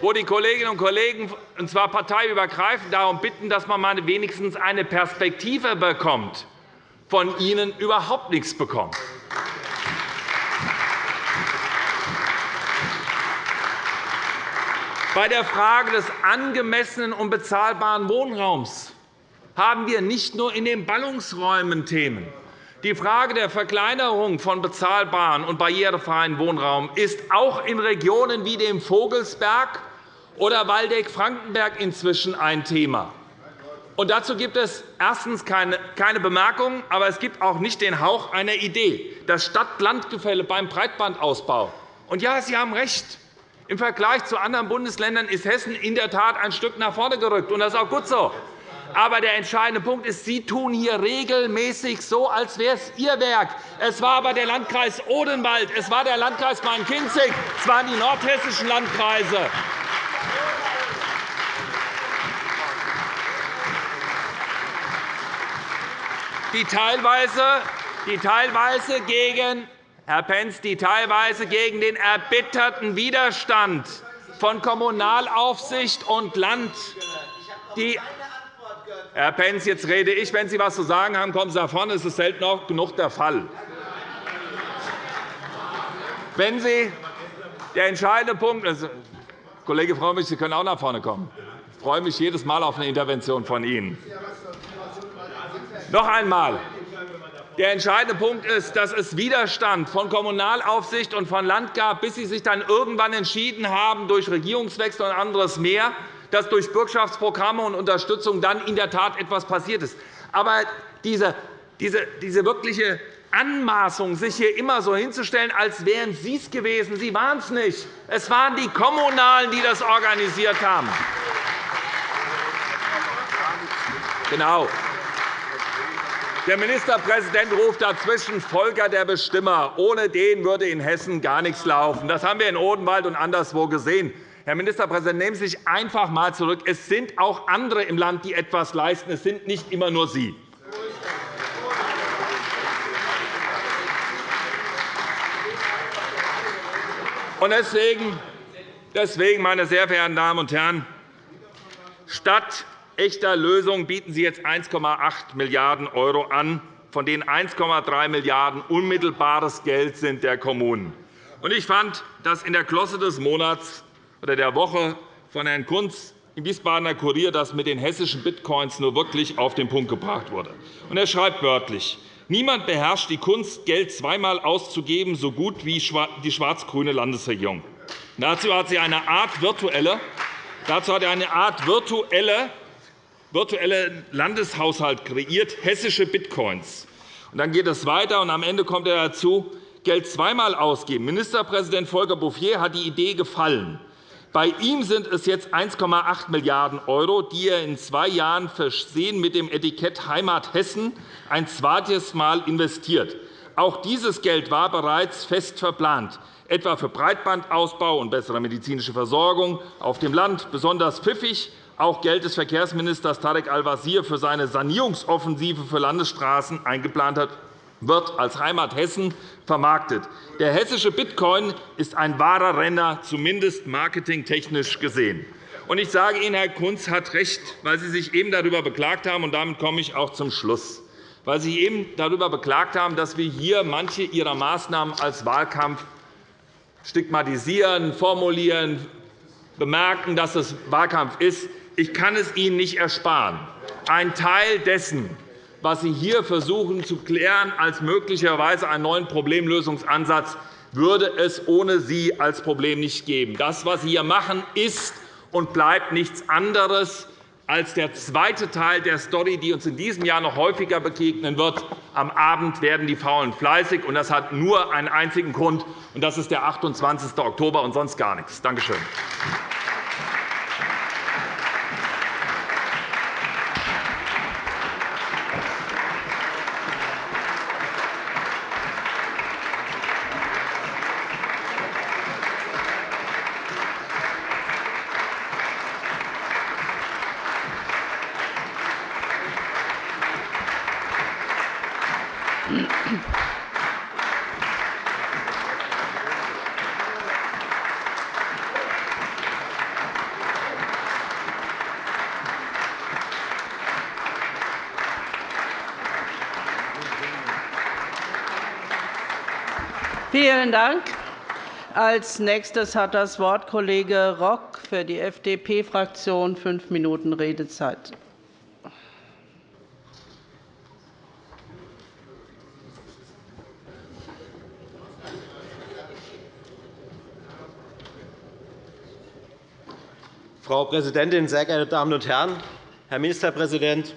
wo die Kolleginnen und Kollegen, und zwar parteiübergreifend, darum bitten, dass man wenigstens eine Perspektive bekommt, von Ihnen überhaupt nichts bekommt. Bei der Frage des angemessenen und bezahlbaren Wohnraums haben wir nicht nur in den Ballungsräumen Themen. Die Frage der Verkleinerung von bezahlbaren und barrierefreien Wohnraum ist auch in Regionen wie dem Vogelsberg oder Waldeck-Frankenberg inzwischen ein Thema. Und dazu gibt es erstens keine Bemerkungen, aber es gibt auch nicht den Hauch einer Idee. Das Stadt-Land-Gefälle beim Breitbandausbau. Und ja, Sie haben recht. Im Vergleich zu anderen Bundesländern ist Hessen in der Tat ein Stück nach vorne gerückt. Und das ist auch gut so. Aber der entscheidende Punkt ist, Sie tun hier regelmäßig so, als wäre es Ihr Werk. Es war aber der Landkreis Odenwald, es war der Landkreis Main-Kinzig, es waren die nordhessischen Landkreise. die teilweise, die teilweise gegen Herr Pentz, die teilweise gegen den erbitterten Widerstand von Kommunalaufsicht und Land die Herr Pentz, jetzt rede ich. Wenn Sie etwas zu sagen haben, kommen Sie nach vorne. Das ist selten auch genug der Fall. Wenn Sie der entscheidende Punkt also, Kollege Frömmrich, Sie können auch nach vorne kommen. Ich freue mich jedes Mal auf eine Intervention von Ihnen. Noch einmal. Der entscheidende Punkt ist, dass es Widerstand von Kommunalaufsicht und von Land gab, bis Sie sich dann irgendwann entschieden haben, durch Regierungswechsel und anderes mehr, dass durch Bürgschaftsprogramme und Unterstützung dann in der Tat etwas passiert ist. Aber diese, diese, diese wirkliche Anmaßung, sich hier immer so hinzustellen, als wären Sie es gewesen. Sie waren es nicht. Es waren die Kommunalen, die das organisiert haben. Genau. Der Ministerpräsident ruft dazwischen Volker der Bestimmer. Ohne den würde in Hessen gar nichts laufen. Das haben wir in Odenwald und anderswo gesehen. Herr Ministerpräsident, nehmen Sie sich einfach einmal zurück. Es sind auch andere im Land, die etwas leisten. Es sind nicht immer nur Sie. Deswegen, meine sehr verehrten Damen und Herren, statt echter Lösung bieten Sie jetzt 1,8 Milliarden € an, von denen 1,3 Milliarden € unmittelbares Geld sind der Kommunen. Ich fand, dass in der Glosse des Monats oder der Woche von Herrn Kunz im Wiesbadener Kurier das mit den hessischen Bitcoins nur wirklich auf den Punkt gebracht wurde. Er schreibt wörtlich, Niemand beherrscht die Kunst, Geld zweimal auszugeben, so gut wie die schwarz-grüne Landesregierung. Dazu hat sie eine Art virtuelle, dazu hat er eine Art virtuelle virtuellen Landeshaushalt kreiert, hessische Bitcoins. Und dann geht es weiter, und am Ende kommt er dazu, Geld zweimal ausgeben. Ministerpräsident Volker Bouffier hat die Idee gefallen. Bei ihm sind es jetzt 1,8 Milliarden €, die er in zwei Jahren versehen mit dem Etikett Heimat Hessen ein zweites Mal investiert. Auch dieses Geld war bereits fest verplant, etwa für Breitbandausbau und bessere medizinische Versorgung auf dem Land. Besonders pfiffig auch Geld des Verkehrsministers Tarek Al-Wazir für seine Sanierungsoffensive für Landesstraßen eingeplant hat, wird als Heimat Hessen vermarktet. Der hessische Bitcoin ist ein wahrer Renner, zumindest marketingtechnisch gesehen. Ich sage Ihnen, Herr Kunz hat recht, weil Sie sich eben darüber beklagt haben, und damit komme ich auch zum Schluss, weil Sie eben darüber beklagt haben, dass wir hier manche Ihrer Maßnahmen als Wahlkampf stigmatisieren, formulieren, bemerken, dass es Wahlkampf ist. Ich kann es Ihnen nicht ersparen. Ein Teil dessen, was Sie hier versuchen zu klären als möglicherweise einen neuen Problemlösungsansatz, würde es ohne Sie als Problem nicht geben. Das, was Sie hier machen, ist und bleibt nichts anderes als der zweite Teil der Story, die uns in diesem Jahr noch häufiger begegnen wird. Am Abend werden die Faulen fleißig. und Das hat nur einen einzigen Grund, und das ist der 28. Oktober und sonst gar nichts. Danke schön. Vielen Dank. Als nächstes hat das Wort Kollege Rock für die FDP-Fraktion. Fünf Minuten Redezeit. Frau Präsidentin, sehr geehrte Damen und Herren! Herr Ministerpräsident,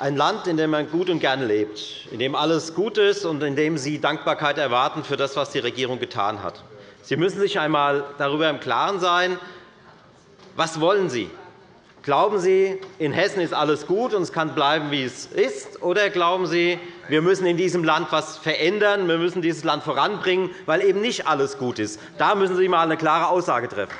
ein Land, in dem man gut und gerne lebt, in dem alles gut ist und in dem Sie Dankbarkeit erwarten für das, was die Regierung getan hat. Sie müssen sich einmal darüber im Klaren sein, was wollen Sie? Glauben Sie, in Hessen ist alles gut und es kann bleiben, wie es ist? Oder glauben Sie, wir müssen in diesem Land etwas verändern, wir müssen dieses Land voranbringen, weil eben nicht alles gut ist? Da müssen Sie einmal eine klare Aussage treffen.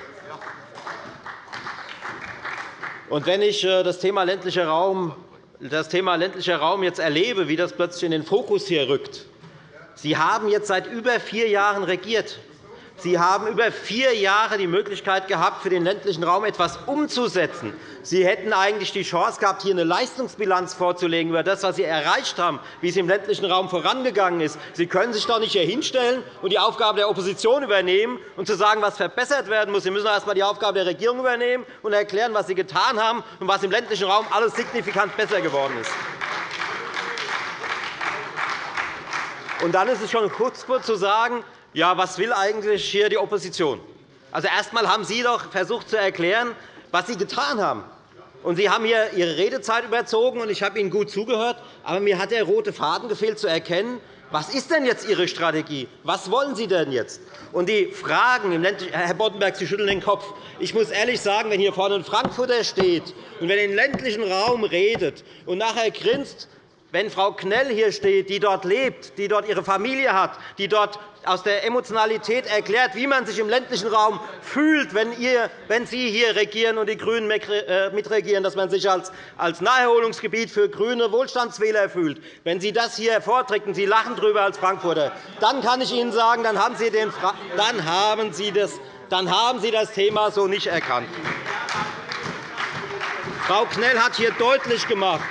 Und wenn ich äh, das Thema ländlicher Raum das Thema ländlicher Raum jetzt erlebe, wie das plötzlich in den Fokus hier rückt. Sie haben jetzt seit über vier Jahren regiert. Sie haben über vier Jahre die Möglichkeit gehabt, für den ländlichen Raum etwas umzusetzen. Sie hätten eigentlich die Chance gehabt, hier eine Leistungsbilanz vorzulegen über das, was Sie erreicht haben, wie es im ländlichen Raum vorangegangen ist. Sie können sich doch nicht hier hinstellen und die Aufgabe der Opposition übernehmen und zu sagen, was verbessert werden muss. Sie müssen erst einmal die Aufgabe der Regierung übernehmen und erklären, was Sie getan haben und was im ländlichen Raum alles signifikant besser geworden ist. Und dann ist es schon kurz zu sagen, ja, was will eigentlich hier die Opposition? Also, erst einmal haben Sie doch versucht zu erklären, was Sie getan haben. Und Sie haben hier Ihre Redezeit überzogen, und ich habe Ihnen gut zugehört. Aber mir hat der rote Faden gefehlt, zu erkennen, was ist denn jetzt Ihre Strategie? Was wollen Sie denn jetzt? Und die Fragen Herr Boddenberg, Sie schütteln den Kopf. Ich muss ehrlich sagen, wenn hier vorne ein Frankfurter steht und wenn er im ländlichen Raum redet und nachher grinst, wenn Frau Knell hier steht, die dort lebt, die dort ihre Familie hat, die dort aus der Emotionalität erklärt, wie man sich im ländlichen Raum fühlt, wenn, Sie hier regieren und die GRÜNEN äh, mitregieren, dass man sich als, Naherholungsgebiet für grüne Wohlstandswähler fühlt. Wenn Sie das hier vorträgt und Sie lachen darüber als Frankfurter, dann kann ich Ihnen sagen, dann haben Sie, den, dann haben Sie, das, dann haben Sie das Thema so nicht erkannt. Frau Knell hat hier deutlich gemacht,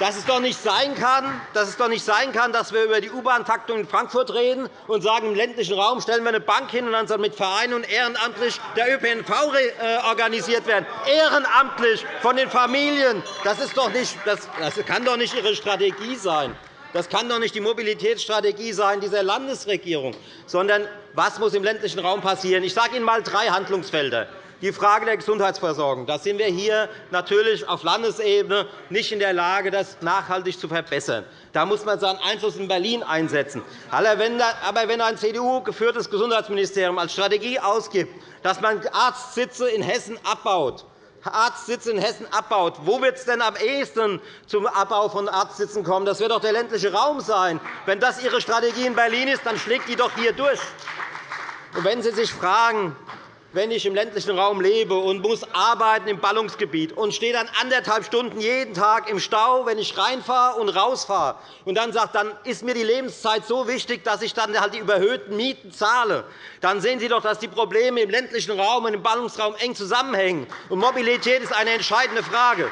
dass es doch nicht sein kann, dass, es doch nicht sein kann, dass wir über die U-Bahn-Taktung in Frankfurt reden und sagen, im ländlichen Raum stellen wir eine Bank hin, und dann soll mit Vereinen und ehrenamtlich der ÖPNV äh, organisiert werden. Ehrenamtlich von den Familien. Das, ist doch nicht, das kann doch nicht Ihre Strategie sein. Das kann doch nicht die Mobilitätsstrategie sein dieser Landesregierung, sondern was muss im ländlichen Raum passieren? Ich sage Ihnen einmal drei Handlungsfelder. Die Frage der Gesundheitsversorgung. Da sind wir hier natürlich auf Landesebene nicht in der Lage, das nachhaltig zu verbessern. Da muss man seinen Einfluss in Berlin einsetzen. Aber wenn ein CDU-geführtes Gesundheitsministerium als Strategie ausgibt, dass man Arztsitze in Hessen abbaut, Arztsitze in Hessen abbaut. Wo wird es denn am ehesten zum Abbau von Arztsitzen kommen? Das wird doch der ländliche Raum sein. Wenn das Ihre Strategie in Berlin ist, dann schlägt die doch hier durch. Und wenn Sie sich fragen, wenn ich im ländlichen Raum lebe und muss arbeiten im Ballungsgebiet und stehe dann anderthalb Stunden jeden Tag im Stau, wenn ich reinfahre und rausfahre, und dann sagt, dann ist mir die Lebenszeit so wichtig, dass ich dann halt die überhöhten Mieten zahle, dann sehen Sie doch, dass die Probleme im ländlichen Raum und im Ballungsraum eng zusammenhängen. Und Mobilität ist eine entscheidende Frage.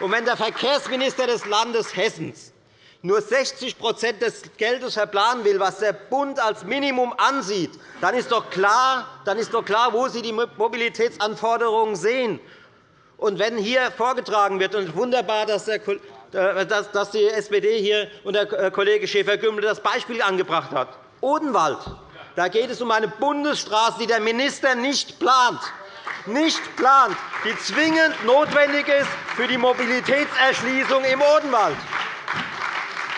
Und wenn der Verkehrsminister des Landes Hessens nur 60% des Geldes verplanen will, was der Bund als Minimum ansieht, dann ist doch klar, dann ist doch klar wo Sie die Mobilitätsanforderungen sehen. Und wenn hier vorgetragen wird, und wunderbar, dass äh, die SPD hier und der äh, Kollege Schäfer-Gümbel das Beispiel angebracht hat, Odenwald, da geht es um eine Bundesstraße, die der Minister nicht plant nicht plant, die zwingend notwendig ist für die Mobilitätserschließung im Odenwald.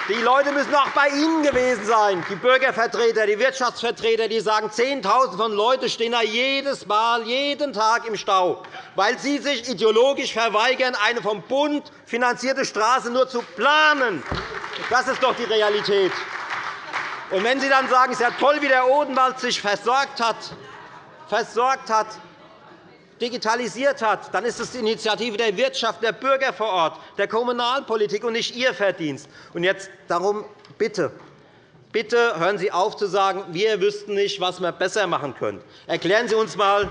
Die Leute müssen auch bei Ihnen gewesen sein, die Bürgervertreter, die Wirtschaftsvertreter, die sagen, Zehntausende von Leuten stehen da jedes Mal, jeden Tag im Stau, weil Sie sich ideologisch verweigern, eine vom Bund finanzierte Straße nur zu planen. Das ist doch die Realität. Und wenn Sie dann sagen, es ist ja toll, wie der Odenwald sich versorgt hat, versorgt hat digitalisiert hat, dann ist es die Initiative der Wirtschaft, der Bürger vor Ort, der Kommunalpolitik und nicht Ihr Verdienst. Und jetzt darum bitte, bitte hören Sie auf zu sagen, wir wüssten nicht, was wir besser machen können. Erklären Sie uns einmal,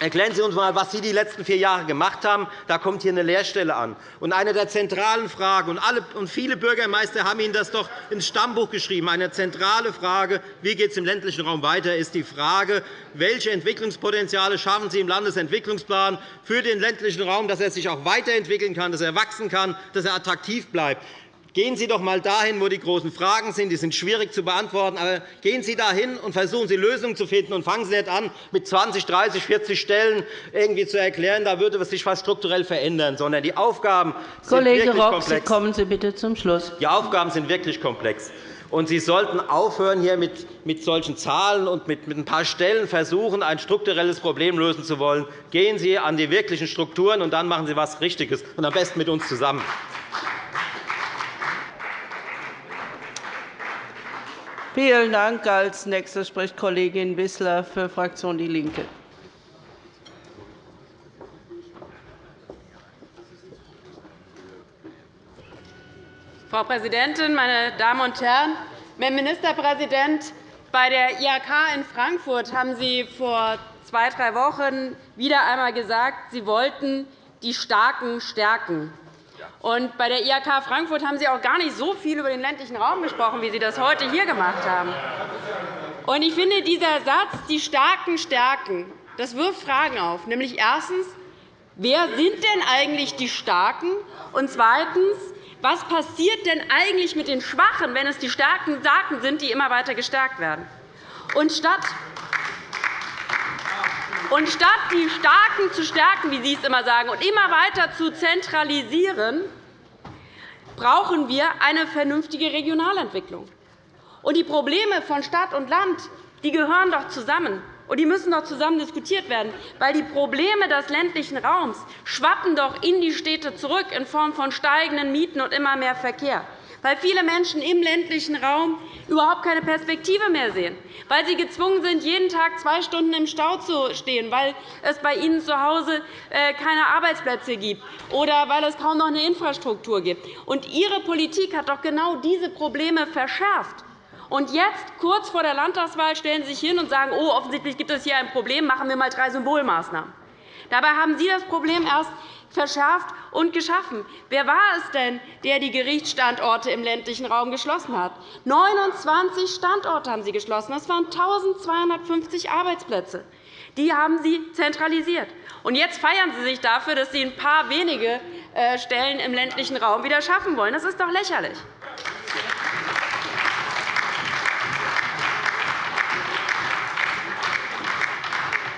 Erklären Sie uns einmal, was Sie die letzten vier Jahre gemacht haben. Da kommt hier eine Leerstelle an. Und eine der zentralen Fragen, und, viele Bürgermeister haben Ihnen das doch ins Stammbuch geschrieben, eine zentrale Frage, wie geht es im ländlichen Raum weiter, ist die Frage, welche Entwicklungspotenziale schaffen Sie im Landesentwicklungsplan für den ländlichen Raum, dass er sich auch weiterentwickeln kann, dass er wachsen kann, dass er attraktiv bleibt. Gehen Sie doch einmal dahin, wo die großen Fragen sind. Die sind schwierig zu beantworten. Aber gehen Sie dahin und versuchen Sie, Lösungen zu finden. Und fangen Sie nicht an, mit 20, 30, 40 Stellen irgendwie zu erklären, da würde sich etwas strukturell verändern. Sondern die Aufgaben sind Kollege wirklich Rock, komplex. Sie kommen Sie bitte zum Schluss. Die Aufgaben sind wirklich komplex. Und Sie sollten aufhören, hier mit, mit solchen Zahlen und mit, mit ein paar Stellen versuchen, ein strukturelles Problem lösen zu wollen. Gehen Sie an die wirklichen Strukturen, und dann machen Sie etwas Richtiges, und am besten mit uns zusammen. Vielen Dank. Als Nächste spricht Kollegin Wissler für die Fraktion DIE LINKE. Frau Präsidentin, meine Damen und Herren! Herr Ministerpräsident, bei der IHK in Frankfurt haben Sie vor zwei, drei Wochen wieder einmal gesagt, Sie wollten die Starken stärken. Und bei der IHK Frankfurt haben Sie auch gar nicht so viel über den ländlichen Raum gesprochen, wie Sie das heute hier gemacht haben. Und ich finde, dieser Satz, die Starken stärken, das wirft Fragen auf. Nämlich erstens, wer sind denn eigentlich die Starken? Und zweitens, was passiert denn eigentlich mit den Schwachen, wenn es die starken Starken sind, die immer weiter gestärkt werden? Und statt und statt die Starken zu stärken, wie Sie es immer sagen, und immer weiter zu zentralisieren, brauchen wir eine vernünftige Regionalentwicklung. Und die Probleme von Stadt und Land die gehören doch zusammen. Und die müssen doch zusammen diskutiert werden, weil die Probleme des ländlichen Raums schwappen doch in die Städte zurück in Form von steigenden Mieten und immer mehr Verkehr weil viele Menschen im ländlichen Raum überhaupt keine Perspektive mehr sehen, weil sie gezwungen sind, jeden Tag zwei Stunden im Stau zu stehen, weil es bei ihnen zu Hause äh, keine Arbeitsplätze gibt oder weil es kaum noch eine Infrastruktur gibt. Und Ihre Politik hat doch genau diese Probleme verschärft. Und jetzt, kurz vor der Landtagswahl, stellen Sie sich hin und sagen, oh, offensichtlich gibt es hier ein Problem, machen wir einmal drei Symbolmaßnahmen. Dabei haben Sie das Problem erst verschärft und geschaffen. Wer war es denn, der die Gerichtsstandorte im ländlichen Raum geschlossen hat? 29 Standorte haben Sie geschlossen. Das waren 1.250 Arbeitsplätze. Die haben Sie zentralisiert. Und jetzt feiern Sie sich dafür, dass Sie ein paar wenige äh, Stellen im ländlichen Raum wieder schaffen wollen. Das ist doch lächerlich.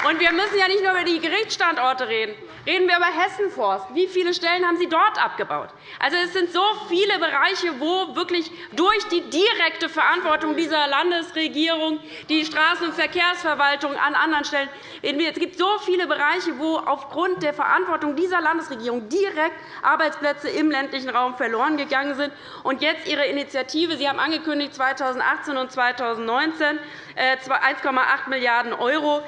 Und wir müssen ja nicht nur über die Gerichtsstandorte reden. Reden wir über Hessenforst. Wie viele Stellen haben Sie dort abgebaut? Also, es sind so viele Bereiche, wo wirklich durch die direkte Verantwortung dieser Landesregierung die Straßen- und Verkehrsverwaltung an anderen Stellen es gibt so viele Bereiche, wo aufgrund der Verantwortung dieser Landesregierung direkt Arbeitsplätze im ländlichen Raum verloren gegangen sind. Und jetzt Ihre Initiative. Sie haben angekündigt, 2018 und 2019 1,8 Milliarden €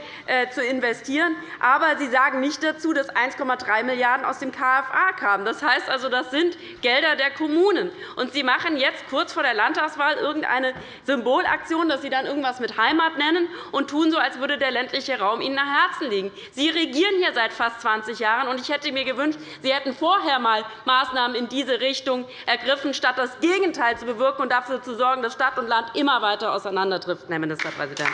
zu investieren. Aber Sie sagen nicht dazu, dass 1,3 Milliarden € aus dem KFA kamen. Das heißt also, das sind Gelder der Kommunen. Und Sie machen jetzt kurz vor der Landtagswahl irgendeine Symbolaktion, dass Sie dann irgendwas mit Heimat nennen und tun so, als würde der ländliche Raum Ihnen nach Herzen liegen. Sie regieren hier seit fast 20 Jahren. und Ich hätte mir gewünscht, Sie hätten vorher einmal Maßnahmen in diese Richtung ergriffen, statt das Gegenteil zu bewirken und dafür zu sorgen, dass Stadt und Land immer weiter auseinanderdriften, Herr Ministerpräsident.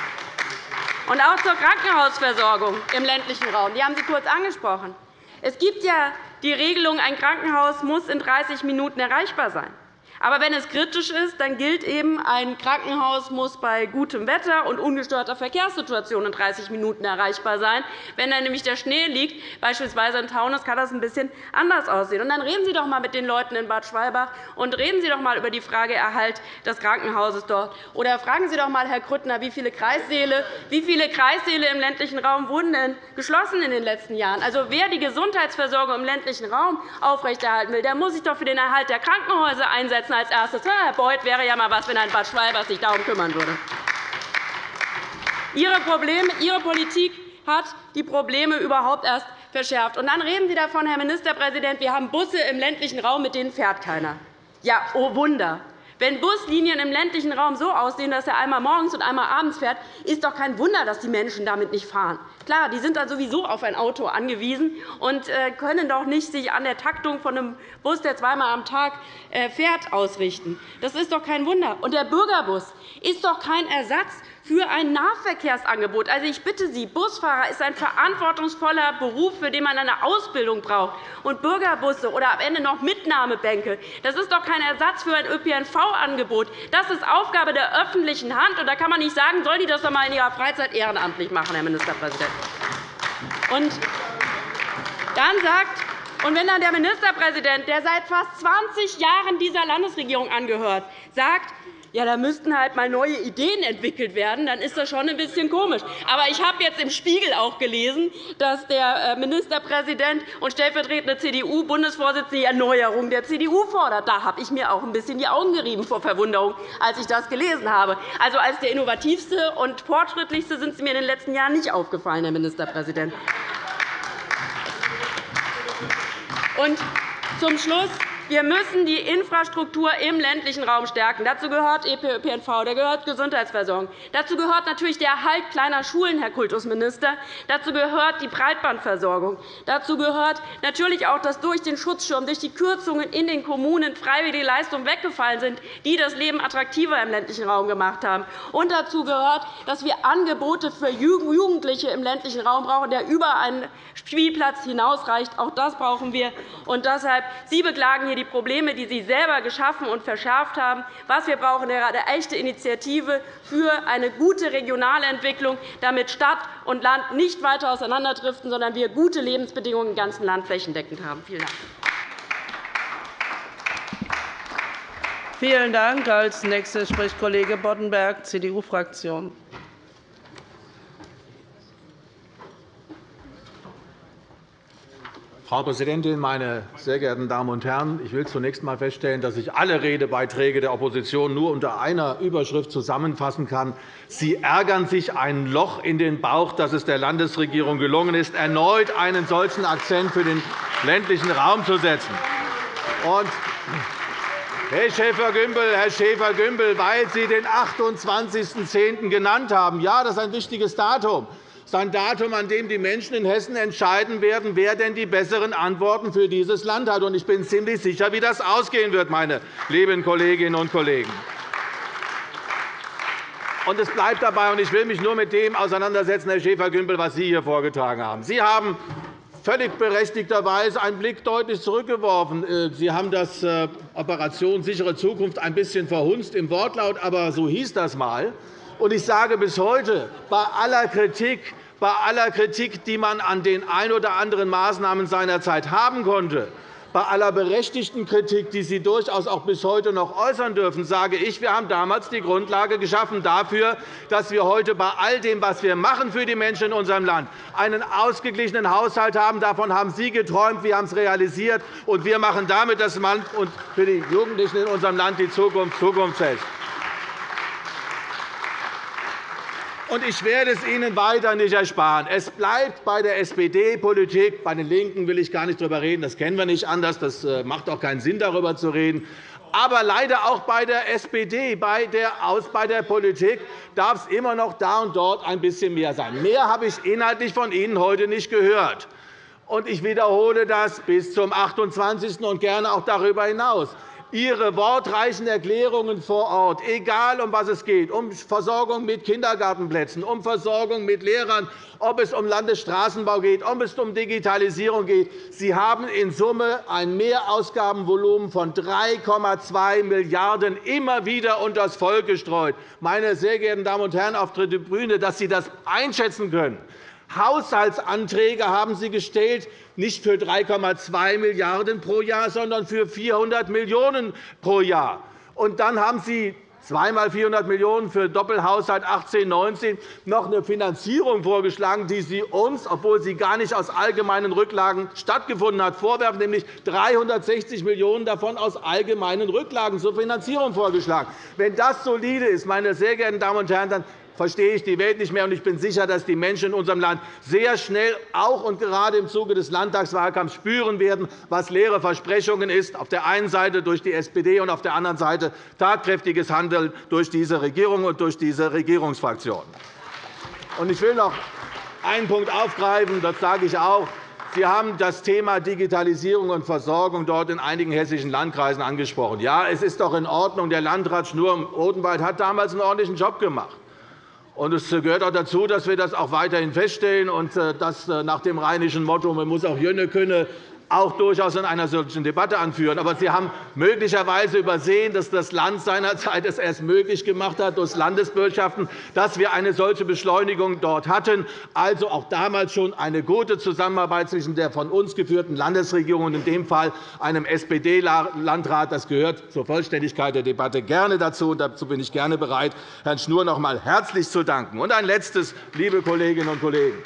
Und auch zur Krankenhausversorgung im ländlichen Raum. Die haben Sie kurz angesprochen. Es gibt ja die Regelung, ein Krankenhaus muss in 30 Minuten erreichbar sein. Aber wenn es kritisch ist, dann gilt eben, ein Krankenhaus muss bei gutem Wetter und ungestörter Verkehrssituation in 30 Minuten erreichbar sein. Wenn dann nämlich der Schnee liegt, beispielsweise in Taunus, kann das ein bisschen anders aussehen. Und dann reden Sie doch einmal mit den Leuten in Bad Schwalbach und reden Sie doch einmal über die Frage Erhalt des Krankenhauses dort. Oder fragen Sie doch einmal, Herr Grüttner, wie viele Kreissäle, wie viele Kreissäle im ländlichen Raum wurden denn geschlossen in den letzten Jahren? Also, wer die Gesundheitsversorgung im ländlichen Raum aufrechterhalten will, der muss sich doch für den Erhalt der Krankenhäuser einsetzen setzen als erstes. Herr Beuth wäre ja einmal was, wenn ein Bad Schwalbach sich darum kümmern würde. Ihre, Probleme, Ihre Politik hat die Probleme überhaupt erst verschärft. Und dann reden Sie davon, Herr Ministerpräsident, wir haben Busse im ländlichen Raum, mit denen fährt keiner. Ja, oh Wunder. Wenn Buslinien im ländlichen Raum so aussehen, dass er einmal morgens und einmal abends fährt, ist doch kein Wunder, dass die Menschen damit nicht fahren. Klar, die sind dann sowieso auf ein Auto angewiesen und äh, können doch nicht sich an der Taktung von einem Bus, der zweimal am Tag äh, fährt, ausrichten. Das ist doch kein Wunder. Und der Bürgerbus ist doch kein Ersatz für ein Nahverkehrsangebot. Also, ich bitte Sie, Busfahrer ist ein verantwortungsvoller Beruf, für den man eine Ausbildung braucht. Und Bürgerbusse oder am Ende noch Mitnahmebänke, das ist doch kein Ersatz für ein ÖPNV-Angebot. Das ist Aufgabe der öffentlichen Hand. Und da kann man nicht sagen, soll die das doch einmal in ihrer Freizeit ehrenamtlich machen, Herr Ministerpräsident. Und dann sagt und wenn dann der Ministerpräsident, der seit fast 20 Jahren dieser Landesregierung angehört, sagt, ja, da müssten halt mal neue Ideen entwickelt werden, dann ist das schon ein bisschen komisch. Aber ich habe jetzt im Spiegel auch gelesen, dass der äh, Ministerpräsident und stellvertretende CDU-Bundesvorsitzende die Erneuerung der CDU fordert. Da habe ich mir auch ein bisschen die Augen gerieben vor Verwunderung, als ich das gelesen habe. Also als der innovativste und fortschrittlichste sind Sie mir in den letzten Jahren nicht aufgefallen, Herr Ministerpräsident. Und zum Schluss wir müssen die Infrastruktur im ländlichen Raum stärken. Dazu gehört ÖPNV, da gehört Gesundheitsversorgung. Dazu gehört natürlich der Erhalt kleiner Schulen, Herr Kultusminister. Dazu gehört die Breitbandversorgung. Dazu gehört natürlich auch, dass durch den Schutzschirm, durch die Kürzungen in den Kommunen freiwillige Leistungen weggefallen sind, die das Leben attraktiver im ländlichen Raum gemacht haben. Und dazu gehört, dass wir Angebote für Jugendliche im ländlichen Raum brauchen, der über einen Spielplatz hinausreicht. Auch das brauchen wir. Und deshalb, Sie beklagen hier die Probleme, die Sie selber geschaffen und verschärft haben. Was wir brauchen, wäre eine echte Initiative für eine gute regionale Entwicklung, damit Stadt und Land nicht weiter auseinanderdriften, sondern wir gute Lebensbedingungen im ganzen Land flächendeckend haben. Vielen Dank. Vielen Dank. Als nächster spricht Kollege Boddenberg, CDU-Fraktion. Frau Präsidentin, meine sehr geehrten Damen und Herren! Ich will zunächst einmal feststellen, dass ich alle Redebeiträge der Opposition nur unter einer Überschrift zusammenfassen kann. Sie ärgern sich ein Loch in den Bauch, dass es der Landesregierung gelungen ist, erneut einen solchen Akzent für den ländlichen Raum zu setzen. Und Herr Schäfer-Gümbel, Herr Schäfer-Gümbel, weil Sie den 28.10. genannt haben. Ja, das ist ein wichtiges Datum ist ein Datum, an dem die Menschen in Hessen entscheiden werden, wer denn die besseren Antworten für dieses Land hat. Ich bin ziemlich sicher, wie das ausgehen wird, meine lieben Kolleginnen und Kollegen. Und es bleibt dabei, und ich will mich nur mit dem auseinandersetzen, Herr Schäfer-Gümbel, was Sie hier vorgetragen haben. Sie haben völlig berechtigterweise einen Blick deutlich zurückgeworfen. Äh, Sie haben das äh, Operation sichere Zukunft ein bisschen verhunzt im Wortlaut, aber so hieß das einmal. Und ich sage bis heute, bei aller Kritik, bei aller Kritik, die man an den ein oder anderen Maßnahmen seinerzeit haben konnte, bei aller berechtigten Kritik, die Sie durchaus auch bis heute noch äußern dürfen, sage ich, wir haben damals die Grundlage geschaffen dafür, dass wir heute bei all dem, was wir machen für die Menschen in unserem Land, einen ausgeglichenen Haushalt haben. Davon haben Sie geträumt, wir haben es realisiert, und wir machen damit das Land und für die Jugendlichen in unserem Land die Zukunft zukunftsfest. Und ich werde es Ihnen weiter nicht ersparen. Es bleibt bei der SPD-Politik. Bei den LINKEN will ich gar nicht darüber reden. Das kennen wir nicht anders. Das äh, macht auch keinen Sinn, darüber zu reden. Aber leider auch bei der SPD, bei der, bei der Politik, darf es immer noch da und dort ein bisschen mehr sein. Mehr habe ich inhaltlich von Ihnen heute nicht gehört. Und ich wiederhole das bis zum 28. und gerne auch darüber hinaus. Ihre wortreichen Erklärungen vor Ort, egal um was es geht, um Versorgung mit Kindergartenplätzen, um Versorgung mit Lehrern, ob es um Landesstraßenbau geht, ob es um Digitalisierung geht. Sie haben in Summe ein Mehrausgabenvolumen von 3,2 Milliarden € immer wieder unter das Volk gestreut. Meine sehr geehrten Damen und Herren auf der Tribüne, dass Sie das einschätzen können. Haushaltsanträge haben Sie gestellt, nicht für 3,2 Milliarden € pro Jahr, sondern für 400 Millionen € pro Jahr. Und dann haben Sie zweimal 400 Millionen € für Doppelhaushalt 18-19 noch eine Finanzierung vorgeschlagen, die Sie uns, obwohl sie gar nicht aus allgemeinen Rücklagen stattgefunden hat, vorwerfen, nämlich 360 Millionen € davon aus allgemeinen Rücklagen zur Finanzierung vorgeschlagen. Wenn das solide ist, meine sehr geehrten Damen und Herren, dann verstehe ich die Welt nicht mehr. Ich bin sicher, dass die Menschen in unserem Land sehr schnell, auch und gerade im Zuge des Landtagswahlkampfs, spüren werden, was leere Versprechungen ist, auf der einen Seite durch die SPD und auf der anderen Seite tatkräftiges Handeln durch diese Regierung und durch diese Regierungsfraktion. Ich will noch einen Punkt aufgreifen, das sage ich auch. Sie haben das Thema Digitalisierung und Versorgung dort in einigen hessischen Landkreisen angesprochen. Ja, es ist doch in Ordnung. Der Landrat Schnur-Odenwald hat damals einen ordentlichen Job gemacht. Es gehört auch dazu, dass wir das auch weiterhin feststellen. Und äh, dass äh, nach dem rheinischen Motto, man muss auch Jönne können, auch durchaus in einer solchen Debatte anführen. Aber Sie haben möglicherweise übersehen, dass das Land seinerzeit es erst möglich gemacht hat durch Landeswirtschaften, dass wir eine solche Beschleunigung dort hatten. Also auch damals schon eine gute Zusammenarbeit zwischen der von uns geführten Landesregierung und in dem Fall einem SPD-Landrat. Das gehört zur Vollständigkeit der Debatte gerne dazu. Dazu bin ich gerne bereit, Herrn Schnur noch einmal herzlich zu danken. Und ein letztes, liebe Kolleginnen und Kollegen.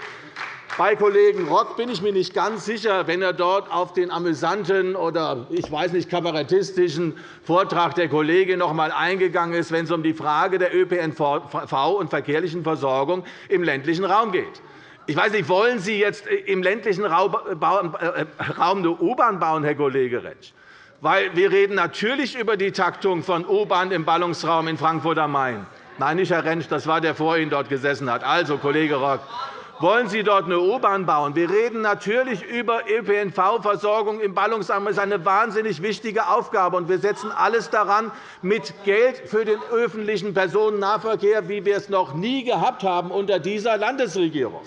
Bei Kollegen Rock bin ich mir nicht ganz sicher, wenn er dort auf den amüsanten oder ich weiß nicht, kabarettistischen Vortrag der Kollegin noch einmal eingegangen ist, wenn es um die Frage der ÖPNV und verkehrlichen Versorgung im ländlichen Raum geht. Ich weiß nicht, wollen Sie jetzt im ländlichen Raum äh, eine U-Bahn bauen, Herr Kollege Rentsch? Weil wir reden natürlich über die Taktung von U-Bahn im Ballungsraum in Frankfurt am Main. Nein, nicht Herr Rentsch, das war der, der vor Ihnen dort gesessen hat. Also, Kollege Rock, wollen Sie dort eine U-Bahn bauen? Wir reden natürlich über ÖPNV-Versorgung im Ballungsraum. Das ist eine wahnsinnig wichtige Aufgabe. wir setzen alles daran, mit Geld für den öffentlichen Personennahverkehr, wie wir es noch nie gehabt haben unter dieser Landesregierung.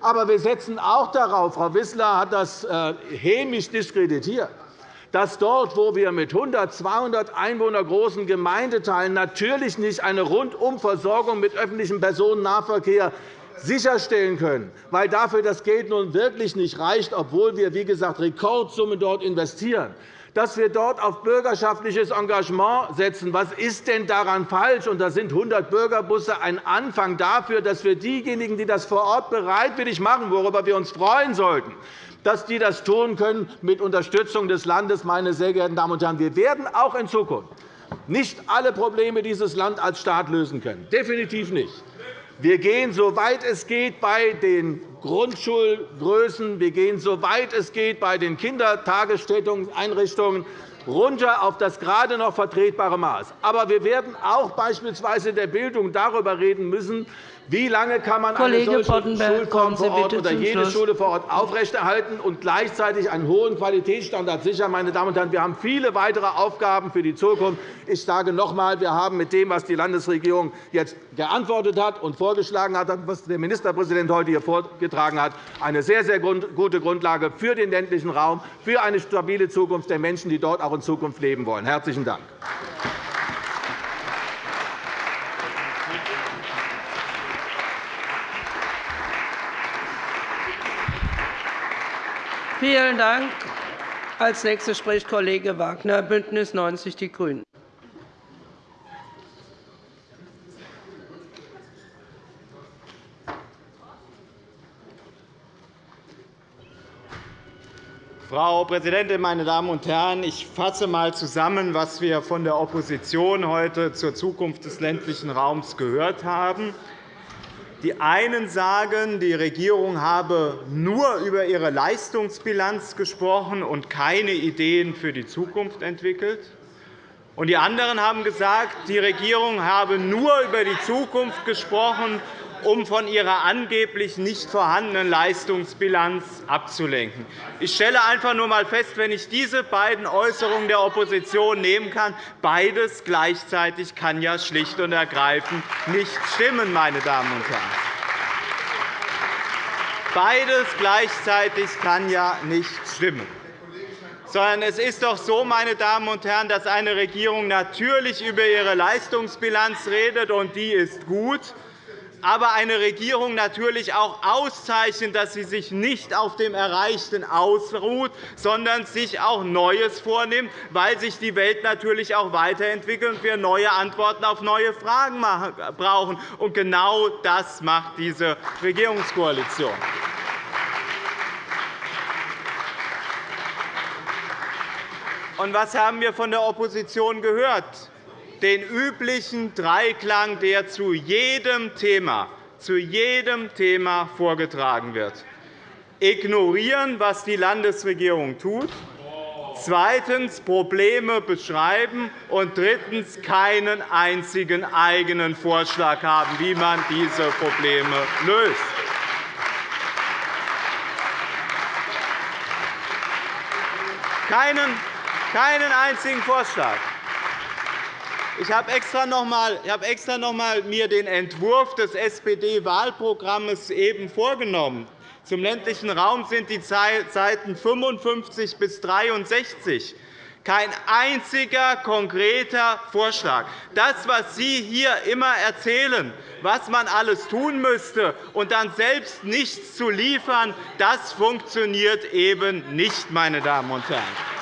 Aber wir setzen auch darauf, Frau Wissler hat das äh, hämisch diskreditiert, dass dort, wo wir mit 100, 200 Einwohner großen Gemeindeteilen natürlich nicht eine Rundumversorgung mit öffentlichem Personennahverkehr sicherstellen können, weil dafür das Geld nun wirklich nicht reicht, obwohl wir, wie gesagt, Rekordsummen dort investieren, dass wir dort auf bürgerschaftliches Engagement setzen. Was ist denn daran falsch? Und da sind 100 Bürgerbusse ein Anfang dafür, dass wir diejenigen, die das vor Ort bereitwillig machen, worüber wir uns freuen sollten, dass die das tun können mit Unterstützung des Landes. Meine sehr geehrten Damen und Herren, wir werden auch in Zukunft nicht alle Probleme dieses Land als Staat lösen können. Definitiv nicht. Wir gehen, soweit es geht, bei den Grundschulgrößen, wir gehen, soweit es geht, bei den Kindertagesstätten-Einrichtungen runter auf das gerade noch vertretbare Maß. Aber wir werden auch beispielsweise in der Bildung darüber reden müssen, wie lange kann man Kollege eine solche Schulform vor Ort oder jede Schluss. Schule vor Ort aufrechterhalten und gleichzeitig einen hohen Qualitätsstandard sichern? Meine Damen und Herren, wir haben viele weitere Aufgaben für die Zukunft. Ich sage noch einmal, wir haben mit dem, was die Landesregierung jetzt geantwortet hat und vorgeschlagen hat, was der Ministerpräsident heute hier vorgetragen hat, eine sehr, sehr gute Grundlage für den ländlichen Raum, für eine stabile Zukunft der Menschen, die dort auch in Zukunft leben wollen. – Herzlichen Dank. Vielen Dank. Als nächster spricht Kollege Wagner, BÜNDNIS 90 die GRÜNEN. Frau Präsidentin, meine Damen und Herren! Ich fasse einmal zusammen, was wir von der Opposition heute zur Zukunft des ländlichen Raums gehört haben. Die einen sagen, die Regierung habe nur über ihre Leistungsbilanz gesprochen und keine Ideen für die Zukunft entwickelt. Und die anderen haben gesagt, die Regierung habe nur über die Zukunft gesprochen, um von ihrer angeblich nicht vorhandenen Leistungsbilanz abzulenken. Ich stelle einfach nur einmal fest, wenn ich diese beiden Äußerungen der Opposition nehmen kann, beides gleichzeitig kann ja schlicht und ergreifend nicht stimmen, meine Damen und Herren. Beides gleichzeitig kann ja nicht stimmen sondern es ist doch so, meine Damen und Herren, dass eine Regierung natürlich über ihre Leistungsbilanz redet, und die ist gut aber eine Regierung natürlich auch auszeichnet, dass sie sich nicht auf dem Erreichten ausruht, sondern sich auch Neues vornimmt, weil sich die Welt natürlich auch weiterentwickelt und wir neue Antworten auf neue Fragen brauchen. Und genau das macht diese Regierungskoalition. Und was haben wir von der Opposition gehört? Den üblichen Dreiklang, der zu jedem Thema, zu jedem Thema vorgetragen wird. Ignorieren, was die Landesregierung tut, zweitens Probleme beschreiben und drittens keinen einzigen eigenen Vorschlag haben, wie man diese Probleme löst. Keinen, keinen einzigen Vorschlag. Ich habe extra noch einmal, extra noch einmal mir den Entwurf des SPD-Wahlprogramms vorgenommen. Zum ländlichen Raum sind die Seiten 55 bis 63 kein einziger konkreter Vorschlag. Das, was Sie hier immer erzählen, was man alles tun müsste, und dann selbst nichts zu liefern, das funktioniert eben nicht, meine Damen und Herren.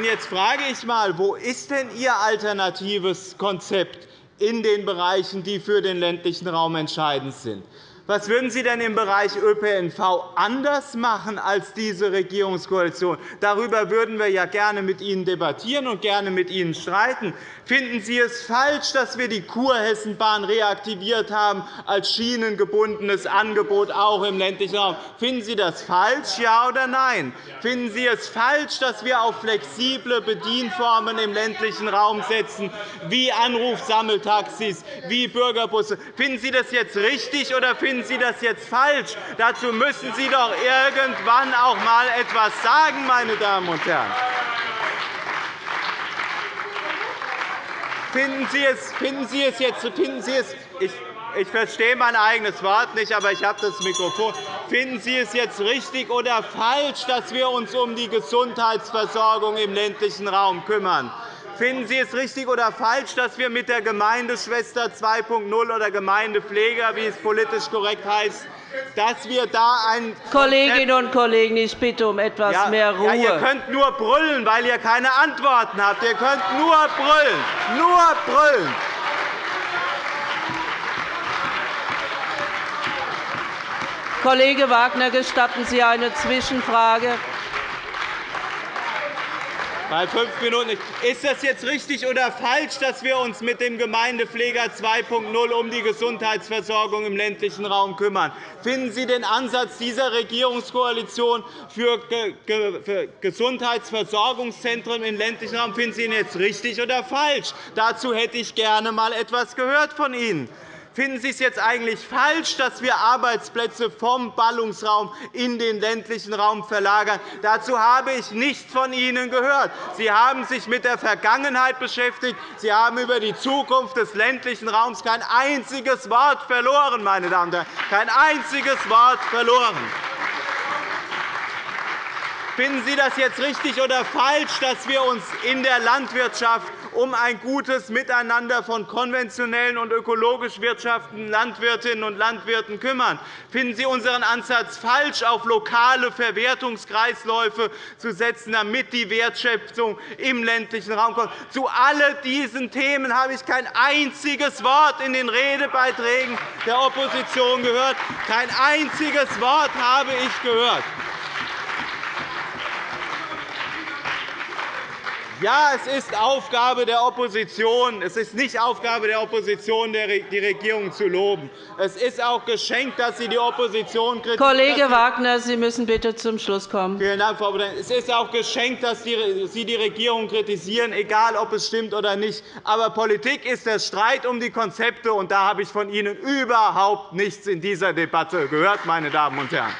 Jetzt frage ich einmal, wo ist denn Ihr alternatives Konzept in den Bereichen, die für den ländlichen Raum entscheidend sind? Was würden Sie denn im Bereich ÖPNV anders machen als diese Regierungskoalition? Darüber würden wir ja gerne mit Ihnen debattieren und gerne mit Ihnen streiten. Finden Sie es falsch, dass wir die Kurhessenbahn reaktiviert haben als schienengebundenes Angebot auch im ländlichen Raum? Finden Sie das falsch, ja oder nein? Finden Sie es falsch, dass wir auf flexible Bedienformen im ländlichen Raum setzen, wie Anrufsammeltaxis, wie Bürgerbusse? Finden Sie das jetzt richtig, oder finden Sie das jetzt falsch? Dazu müssen Sie doch irgendwann auch einmal etwas sagen, meine Damen und Herren. Finden Sie es, finden Sie es jetzt, finden Sie es, ich, ich verstehe mein eigenes Wort nicht, aber ich habe das Mikrofon. Finden Sie es jetzt richtig oder falsch, dass wir uns um die Gesundheitsversorgung im ländlichen Raum kümmern? Finden Sie es richtig oder falsch, dass wir mit der Gemeindeschwester 2.0 oder Gemeindepfleger, wie es politisch korrekt heißt, dass wir da ein Kolleginnen und Kollegen, ich bitte um etwas ja, mehr Ruhe. Ja, ihr könnt nur brüllen, weil ihr keine Antworten habt. Ihr könnt nur brüllen, nur brüllen. Kollege Wagner, gestatten Sie eine Zwischenfrage? Bei fünf Minuten. Ist das jetzt richtig oder falsch, dass wir uns mit dem Gemeindepfleger 2.0 um die Gesundheitsversorgung im ländlichen Raum kümmern? Finden Sie den Ansatz dieser Regierungskoalition für Gesundheitsversorgungszentren im ländlichen Raum finden Sie ihn jetzt richtig oder falsch? Dazu hätte ich gerne einmal etwas gehört von Ihnen. Finden Sie es jetzt eigentlich falsch, dass wir Arbeitsplätze vom Ballungsraum in den ländlichen Raum verlagern? Dazu habe ich nichts von Ihnen gehört. Sie haben sich mit der Vergangenheit beschäftigt. Sie haben über die Zukunft des ländlichen Raums kein einziges Wort verloren, meine Damen und Herren. Kein einziges Wort verloren. Finden Sie das jetzt richtig oder falsch, dass wir uns in der Landwirtschaft um ein gutes Miteinander von konventionellen und ökologisch wirtschaftenden Landwirtinnen und Landwirten kümmern? Finden Sie unseren Ansatz falsch, auf lokale Verwertungskreisläufe zu setzen, damit die Wertschöpfung im ländlichen Raum kommt? Zu all diesen Themen habe ich kein einziges Wort in den Redebeiträgen der Opposition gehört. Kein einziges Wort habe ich gehört. Ja, es ist Aufgabe der Opposition. Es ist nicht Aufgabe der Opposition, die Regierung zu loben. Es ist auch geschenkt, dass Sie die Opposition kritisieren. Kollege Wagner, Sie müssen bitte zum Schluss kommen. Vielen Dank, Frau Präsidentin. Es ist auch geschenkt, dass Sie die Regierung kritisieren, egal ob es stimmt oder nicht. Aber Politik ist der Streit um die Konzepte, und da habe ich von Ihnen überhaupt nichts in dieser Debatte gehört, meine Damen und Herren.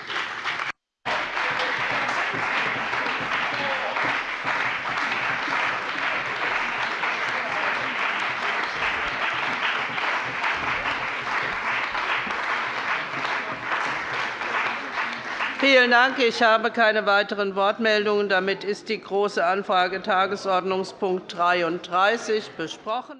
Vielen Dank. Ich habe keine weiteren Wortmeldungen. Damit ist die Große Anfrage Tagesordnungspunkt 33 besprochen.